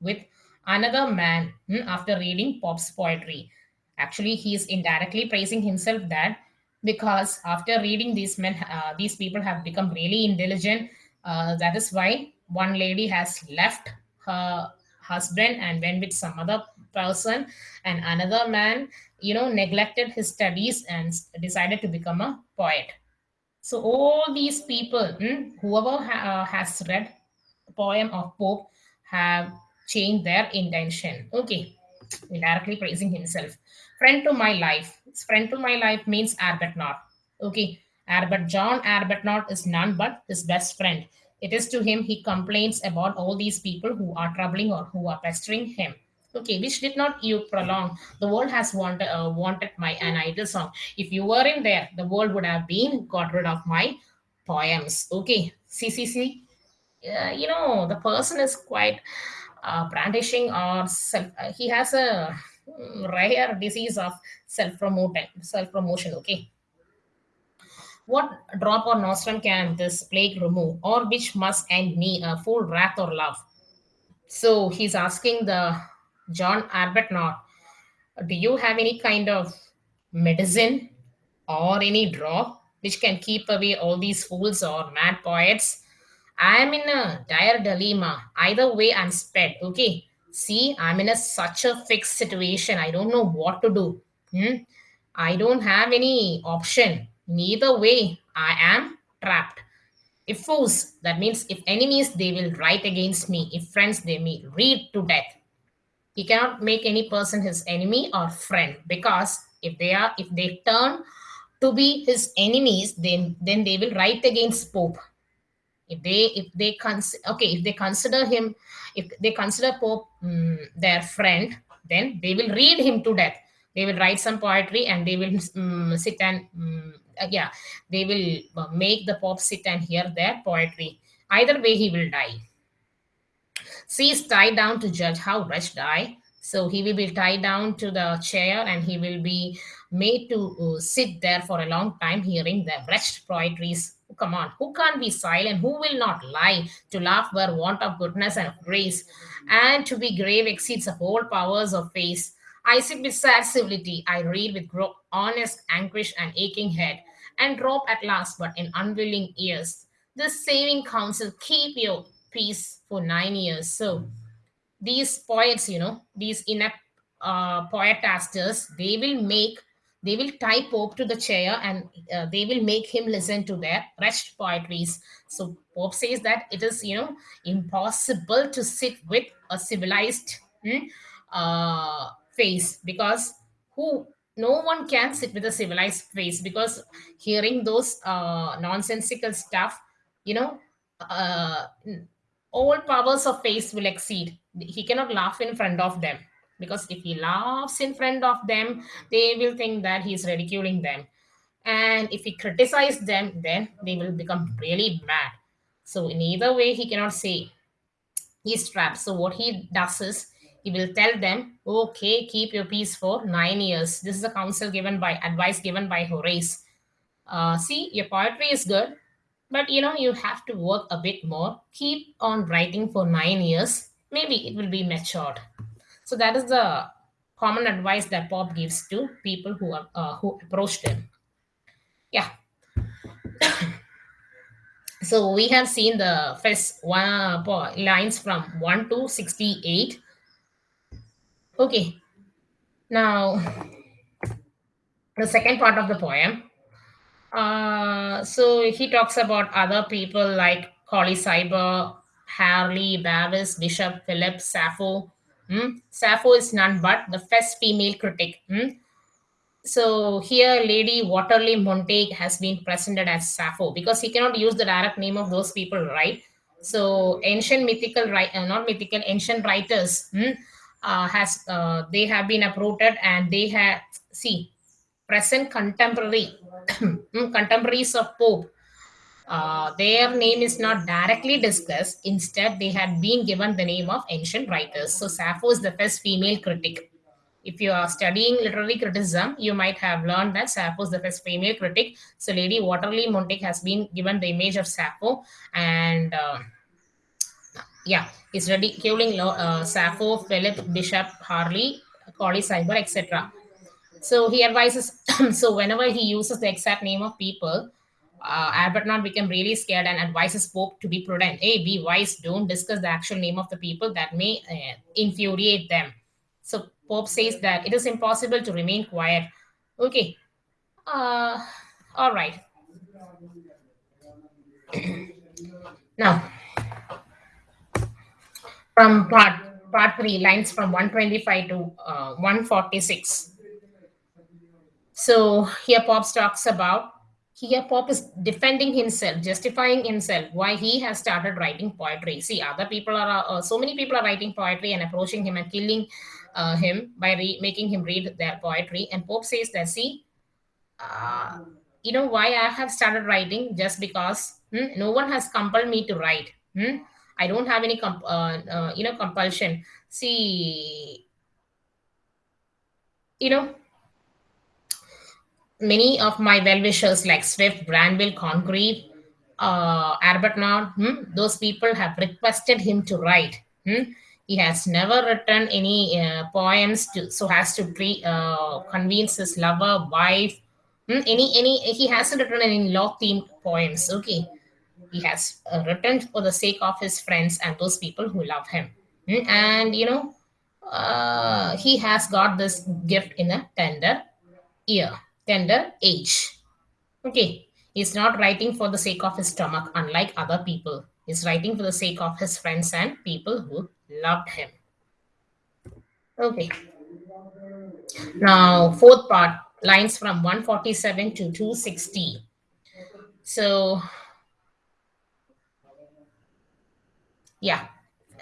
with another man hmm, after reading Pope's poetry. Actually, he is indirectly praising himself that because after reading these men, uh, these people have become really intelligent. Uh, that is why one lady has left her husband and went with some other person, and another man, you know, neglected his studies and decided to become a poet. So all these people, hmm, whoever ha- uh, has read the poem of Pope, have changed their intention. Okay, indirectly praising himself. Friend to my life. It's Friend to my life means Arbuthnot. Okay, Arbut John Arbuthnot is none but his best friend. It is to him he complains about all these people who are troubling or who are pestering him. Okay, which did not you prolong. The world has wanted, uh, wanted my an idle song. If you were in there, the world would have been got rid of my poems. Okay, see. Uh, you know, the person is quite uh, brandishing or self. Uh, he has a rare disease of self promoting, self promotion. Okay, what drop or nostrum can this plague remove, or which must end me a full wrath or love? So he's asking the John Arbuthnot Do you have any kind of medicine or any drop which can keep away all these fools or mad poets? I am in a dire dilemma. Either way, I'm sped. Okay. See, I'm in a such a fixed situation. I don't know what to do. Hmm? I don't have any option. Neither way, I am trapped. If foes, that means if enemies, they will write against me. If friends, they may read to death he cannot make any person his enemy or friend because if they are if they turn to be his enemies then then they will write against pope if they if they cons- okay if they consider him if they consider pope mm, their friend then they will read him to death they will write some poetry and they will mm, sit and uh, yeah they will uh, make the pope sit and hear their poetry either way he will die she is tied down to judge how wretched I. So he will be tied down to the chair and he will be made to uh, sit there for a long time hearing the wretched poetries. Come on, who can't be silent? Who will not lie? To laugh were want of goodness and of grace, and to be grave exceeds the whole powers of face. I sit with sad civility, I read with honest anguish and aching head, and drop at last, but in unwilling ears. This saving counsel, keep your peace for nine years. So these poets, you know, these inept uh, poetasters, they will make, they will tie Pope to the chair and uh, they will make him listen to their wretched poetries. So Pope says that it is, you know, impossible to sit with a civilized hmm, uh, face because who no one can sit with a civilized face because hearing those uh, nonsensical stuff you know uh, all powers of face will exceed. He cannot laugh in front of them because if he laughs in front of them, they will think that he is ridiculing them. And if he criticizes them, then they will become really mad. So in either way, he cannot say he's trapped. So what he does is he will tell them, okay, keep your peace for nine years. This is a counsel given by advice given by Horace. Uh, see, your poetry is good, but you know, you have to work a bit more. Keep on writing for nine years. Maybe it will be matured. So that is the common advice that Bob gives to people who are, uh, who approached him. Yeah. [COUGHS] So we have seen the first one lines from one to sixty-eight. Okay. Now the second part of the poem. Uh, so he talks about other people like Colley Cibber, Harley, Bavius, Bishop, Philip, Sappho. Hmm? Sappho is none but the first female critic. Hmm? So here, Lady Wortley Montagu has been presented as Sappho because he cannot use the direct name of those people, right? So ancient mythical? Uh, not mythical, ancient writers hmm, uh, has uh, they have been uprooted and they have see present contemporary [COUGHS] hmm, contemporaries of Pope. Uh, their name is not directly discussed. Instead, they had been given the name of ancient writers. So Sappho is the first female critic if you are studying literary criticism, you might have learned that Sappho is the first female critic. So Lady Wortley Montagu has been given the image of Sappho, and uh, yeah, he's ridiculing uh, Sappho, Philip, Bishop, Harley, Colley Cibber, etc. So he advises. [COUGHS] so whenever he uses the exact name of people, uh, Arbuthnot became really scared and advises Pope to be prudent. Hey, be wise. Don't discuss the actual name of the people that may uh, infuriate them. So Pope says that it is impossible to remain quiet. Okay. Uh, all right. [CLEARS THROAT] now, from part part three, lines from 125 to uh, 146. So here Pope talks about here Pope is defending himself, justifying himself why he has started writing poetry. See, other people are uh, so many people are writing poetry and approaching him and killing uh, him by making him read their poetry. And Pope says that, see, uh, you know why I have started writing just because hmm, no one has compelled me to write. Hmm? I don't have any comp- uh, uh, you know compulsion. See, you know many of my well-wishers like Swift, Granville, Congreve, uh, Arbuthnot, hmm, those people have requested him to write. Hmm? He has never written any uh, poems to, so has to pre, uh, convince his lover, wife. Hmm? Any any he hasn't written any law-themed poems. Okay, he has uh, written for the sake of his friends and those people who love him. Hmm? And you know, uh, he has got this gift in a tender ear tender age. Okay, he's not writing for the sake of his stomach, unlike other people. He's writing for the sake of his friends and people who loved him. Okay. Now, fourth part, lines from 147 to 260. So, yeah.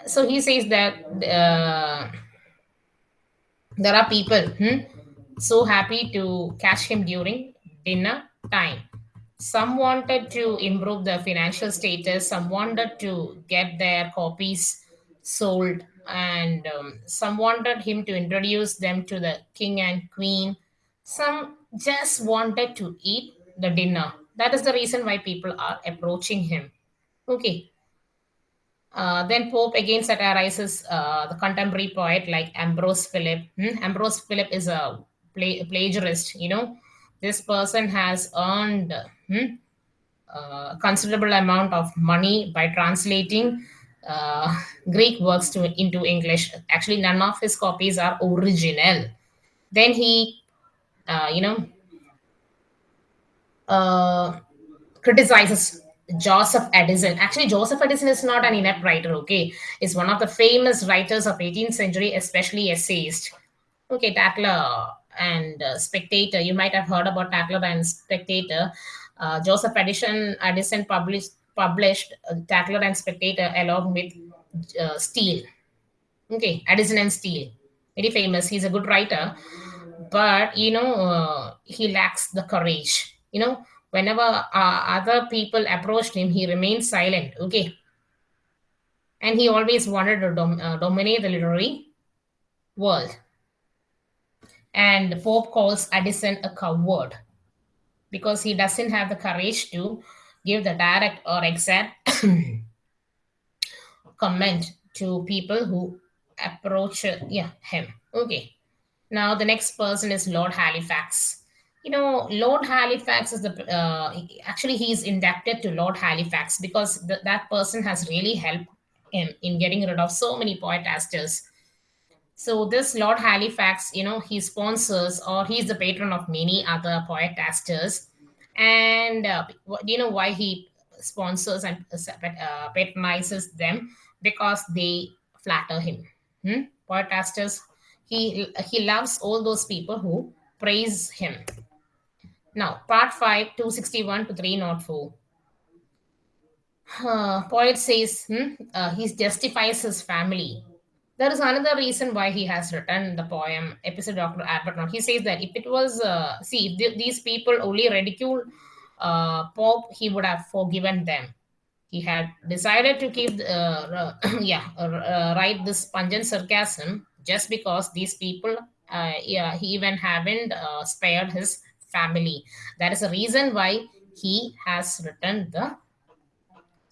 So he says that uh, there are people hmm, so happy to catch him during dinner time. Some wanted to improve the financial status, some wanted to get their copies sold, and um, some wanted him to introduce them to the king and queen. Some just wanted to eat the dinner. That is the reason why people are approaching him. Okay. Uh, then Pope again satirizes uh, the contemporary poet like Ambrose Philip. Hmm? Ambrose Philip is a plagiarist you know this person has earned hmm, uh, considerable amount of money by translating uh, greek works to into english actually none of his copies are original then he uh, you know uh, criticizes Joseph Addison. Actually, Joseph Addison is not an inept writer, okay? Is one of the famous writers of 18th century, especially essayist. Okay, Tatler and uh, Spectator. You might have heard about Tatler and Spectator. Uh, Joseph Addison, Addison published published uh, Tatler and Spectator along with uh, Steele. Okay, Addison and Steele, very famous. He's a good writer, but you know uh, he lacks the courage. You know, whenever other people approached him, he remained silent. Okay, and he always wanted to dom- dominate the literary world and the Pope calls Addison a coward because he doesn't have the courage to give the direct or exact [COUGHS] comment to people who approach yeah him. Okay. Now the next person is Lord Halifax. You know, Lord Halifax is the uh, actually he is indebted to Lord Halifax because th- that person has really helped him in getting rid of so many poetasters so this Lord Halifax, you know, he sponsors or he's the patron of many other poetasters. And uh, do you know why he sponsors and uh, patronizes them? Because they flatter him. Hmm? Poetasters, he he loves all those people who praise him. Now, part 5, 261 to 304. Uh, poet says hmm, uh, he justifies his family there is another reason why he has written the poem epistle dr arbuthnot he says that if it was uh, see if th- these people only ridicule uh, pope he would have forgiven them he had decided to keep uh, [COUGHS] yeah uh, write this pungent sarcasm just because these people uh, yeah, he even haven't uh, spared his family. That is the reason why he has written the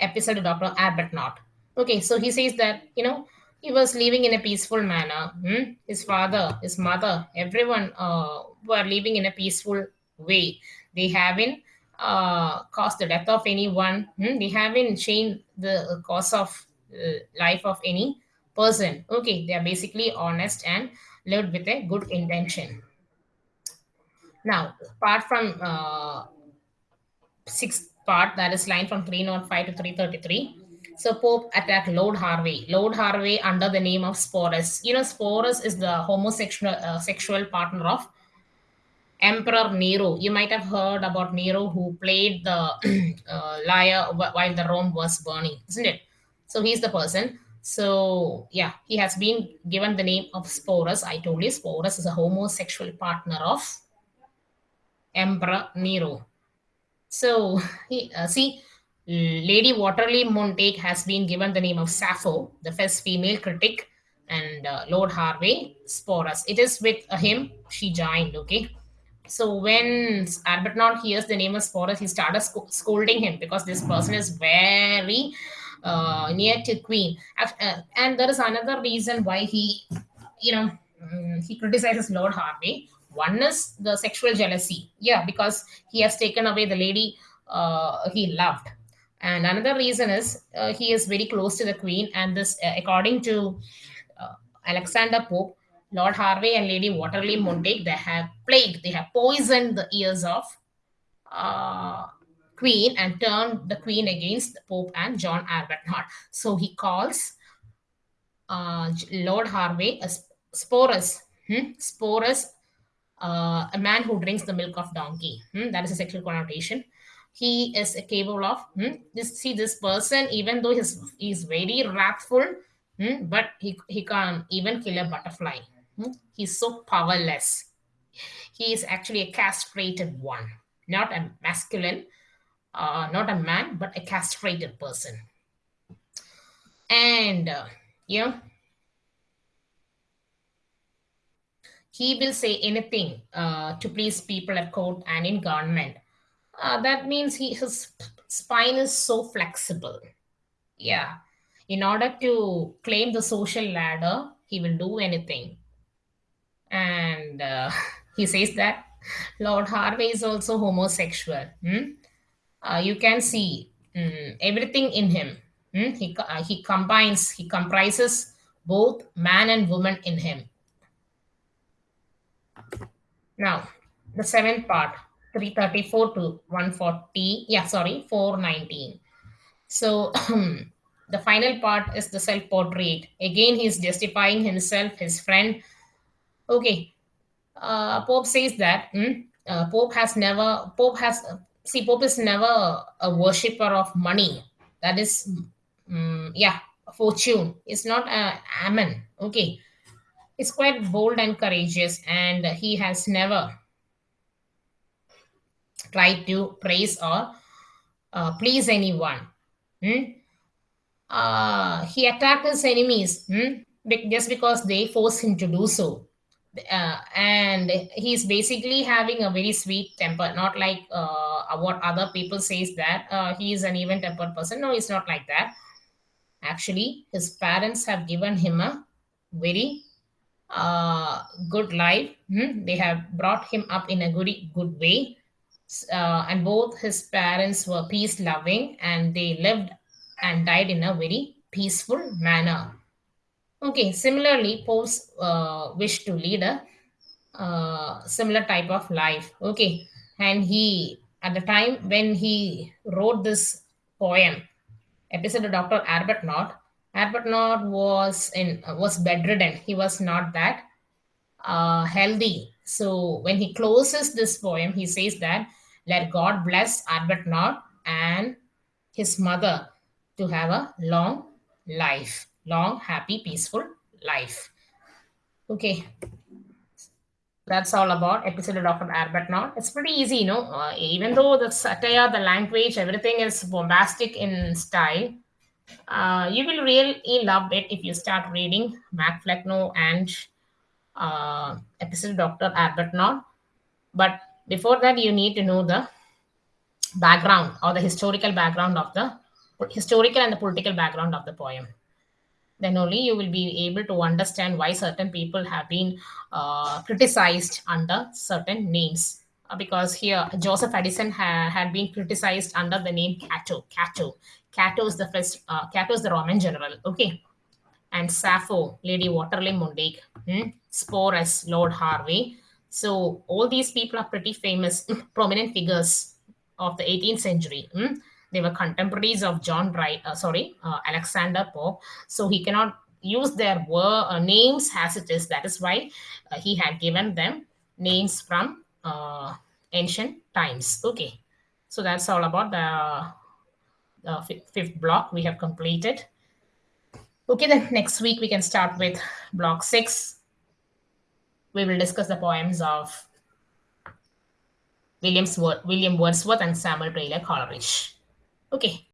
epistle of Dr. Not. Okay, so he says that, you know, he was living in a peaceful manner. Hmm? His father, his mother, everyone uh, were living in a peaceful way. They haven't uh, caused the death of anyone. Hmm? They haven't changed the course of uh, life of any person. Okay, they are basically honest and lived with a good intention. Now, apart from uh, sixth part, that is line from 305 to 333. So Pope attacked Lord Hervey. Lord Hervey under the name of Sporus. You know, Sporus is the homosexual uh, sexual partner of Emperor Nero. You might have heard about Nero who played the [CLEARS THROAT] uh, lyre while the Rome was burning, isn't it? So he's the person. So yeah, he has been given the name of Sporus. I told you Sporus is a homosexual partner of Emperor Nero. So [LAUGHS] he, uh, see, Lady Wortley Montagu has been given the name of Sappho, the first female critic, and uh, Lord Hervey Sporus. It is with him she joined. Okay. So when Arbuthnot hears the name of Sporus, he started sc- scolding him because this person is very uh, near to Queen. Uh, and there is another reason why he, you know, um, he criticizes Lord Hervey. One is the sexual jealousy. Yeah, because he has taken away the lady uh, he loved. And another reason is uh, he is very close to the Queen. And this, uh, according to uh, Alexander Pope, Lord Hervey and Lady Wortley Montagu, they have plagued, they have poisoned the ears of uh, Queen and turned the Queen against the Pope and John Arbuthnot. So he calls uh, Lord Hervey a sporus, hmm? sporus, uh, a man who drinks the milk of donkey. Hmm? That is a sexual connotation. He is capable of hmm? this. See this person, even though he's he's very wrathful, hmm? but he he can even kill a butterfly. Hmm? He's so powerless. He is actually a castrated one, not a masculine, uh, not a man, but a castrated person. And, uh, know, he will say anything uh, to please people at court and in government. Uh, that means he, his spine is so flexible. Yeah. In order to claim the social ladder, he will do anything and uh, [LAUGHS] he says that Lord Hervey is also homosexual. Hmm? Uh, you can see um, everything in him. Hmm? He uh, he combines, he comprises both man and woman in him. Now, the seventh part, 334 to 140. Yeah, sorry, 419. So [CLEARS THROAT] the final part is the self-portrait. Again, he's justifying himself, his friend, Okay. Uh, Pope says that hmm, uh, Pope has never, Pope has, see, Pope is never a worshipper of money. That is, um, yeah, fortune. It's not a amen. Okay. It's quite bold and courageous, and he has never tried to praise or uh, please anyone. Hmm? Uh, he attacked his enemies hmm? just because they forced him to do so uh, and he's basically having a very sweet temper not like uh, what other people says that uh, he is an even tempered person no it's not like that actually his parents have given him a very uh, good life hmm? they have brought him up in a good good way uh, and both his parents were peace loving and they lived and died in a very peaceful manner Okay, similarly, Pope's uh, wish to lead a uh, similar type of life. Okay, and he, at the time when he wrote this poem, epistle of Dr. Arbuthnot, Arbuthnot was in was bedridden. He was not that uh, healthy. So when he closes this poem, he says that let God bless Arbuthnot and his mother to have a long life long, happy, peaceful life. Okay. That's all about epistle of Dr. Arbuthnot. It's pretty easy, you know. Uh, even though the satire, the language, everything is bombastic in style, uh, you will really love it if you start reading Mac Flecknoe and uh, epistle Dr. Arbuthnot. But before that, you need to know the background or the historical background of the historical and the political background of the poem. Then only you will be able to understand why certain people have been uh, criticized under certain names. Uh, because here joseph addison ha- had been criticized under the name cato. Cato. Cato is the first uh, cato is the roman general. Okay. And Sappho, Lady Wortley Montagu, hmm? Sporus, Lord Hervey. So all these people are pretty famous, [CLEARS THROAT] prominent figures of the 18th century. hmm? They were contemporaries of John Wright, uh, sorry, uh, Alexander Pope. So he cannot use their uh, names as it is. That is why uh, he had given them names from uh, ancient times. Okay, so that's all about the, the fifth block we have completed. Okay, then next week we can start with block six. We will discuss the poems of Williams, William Wordsworth and Samuel Taylor Coleridge. Okay,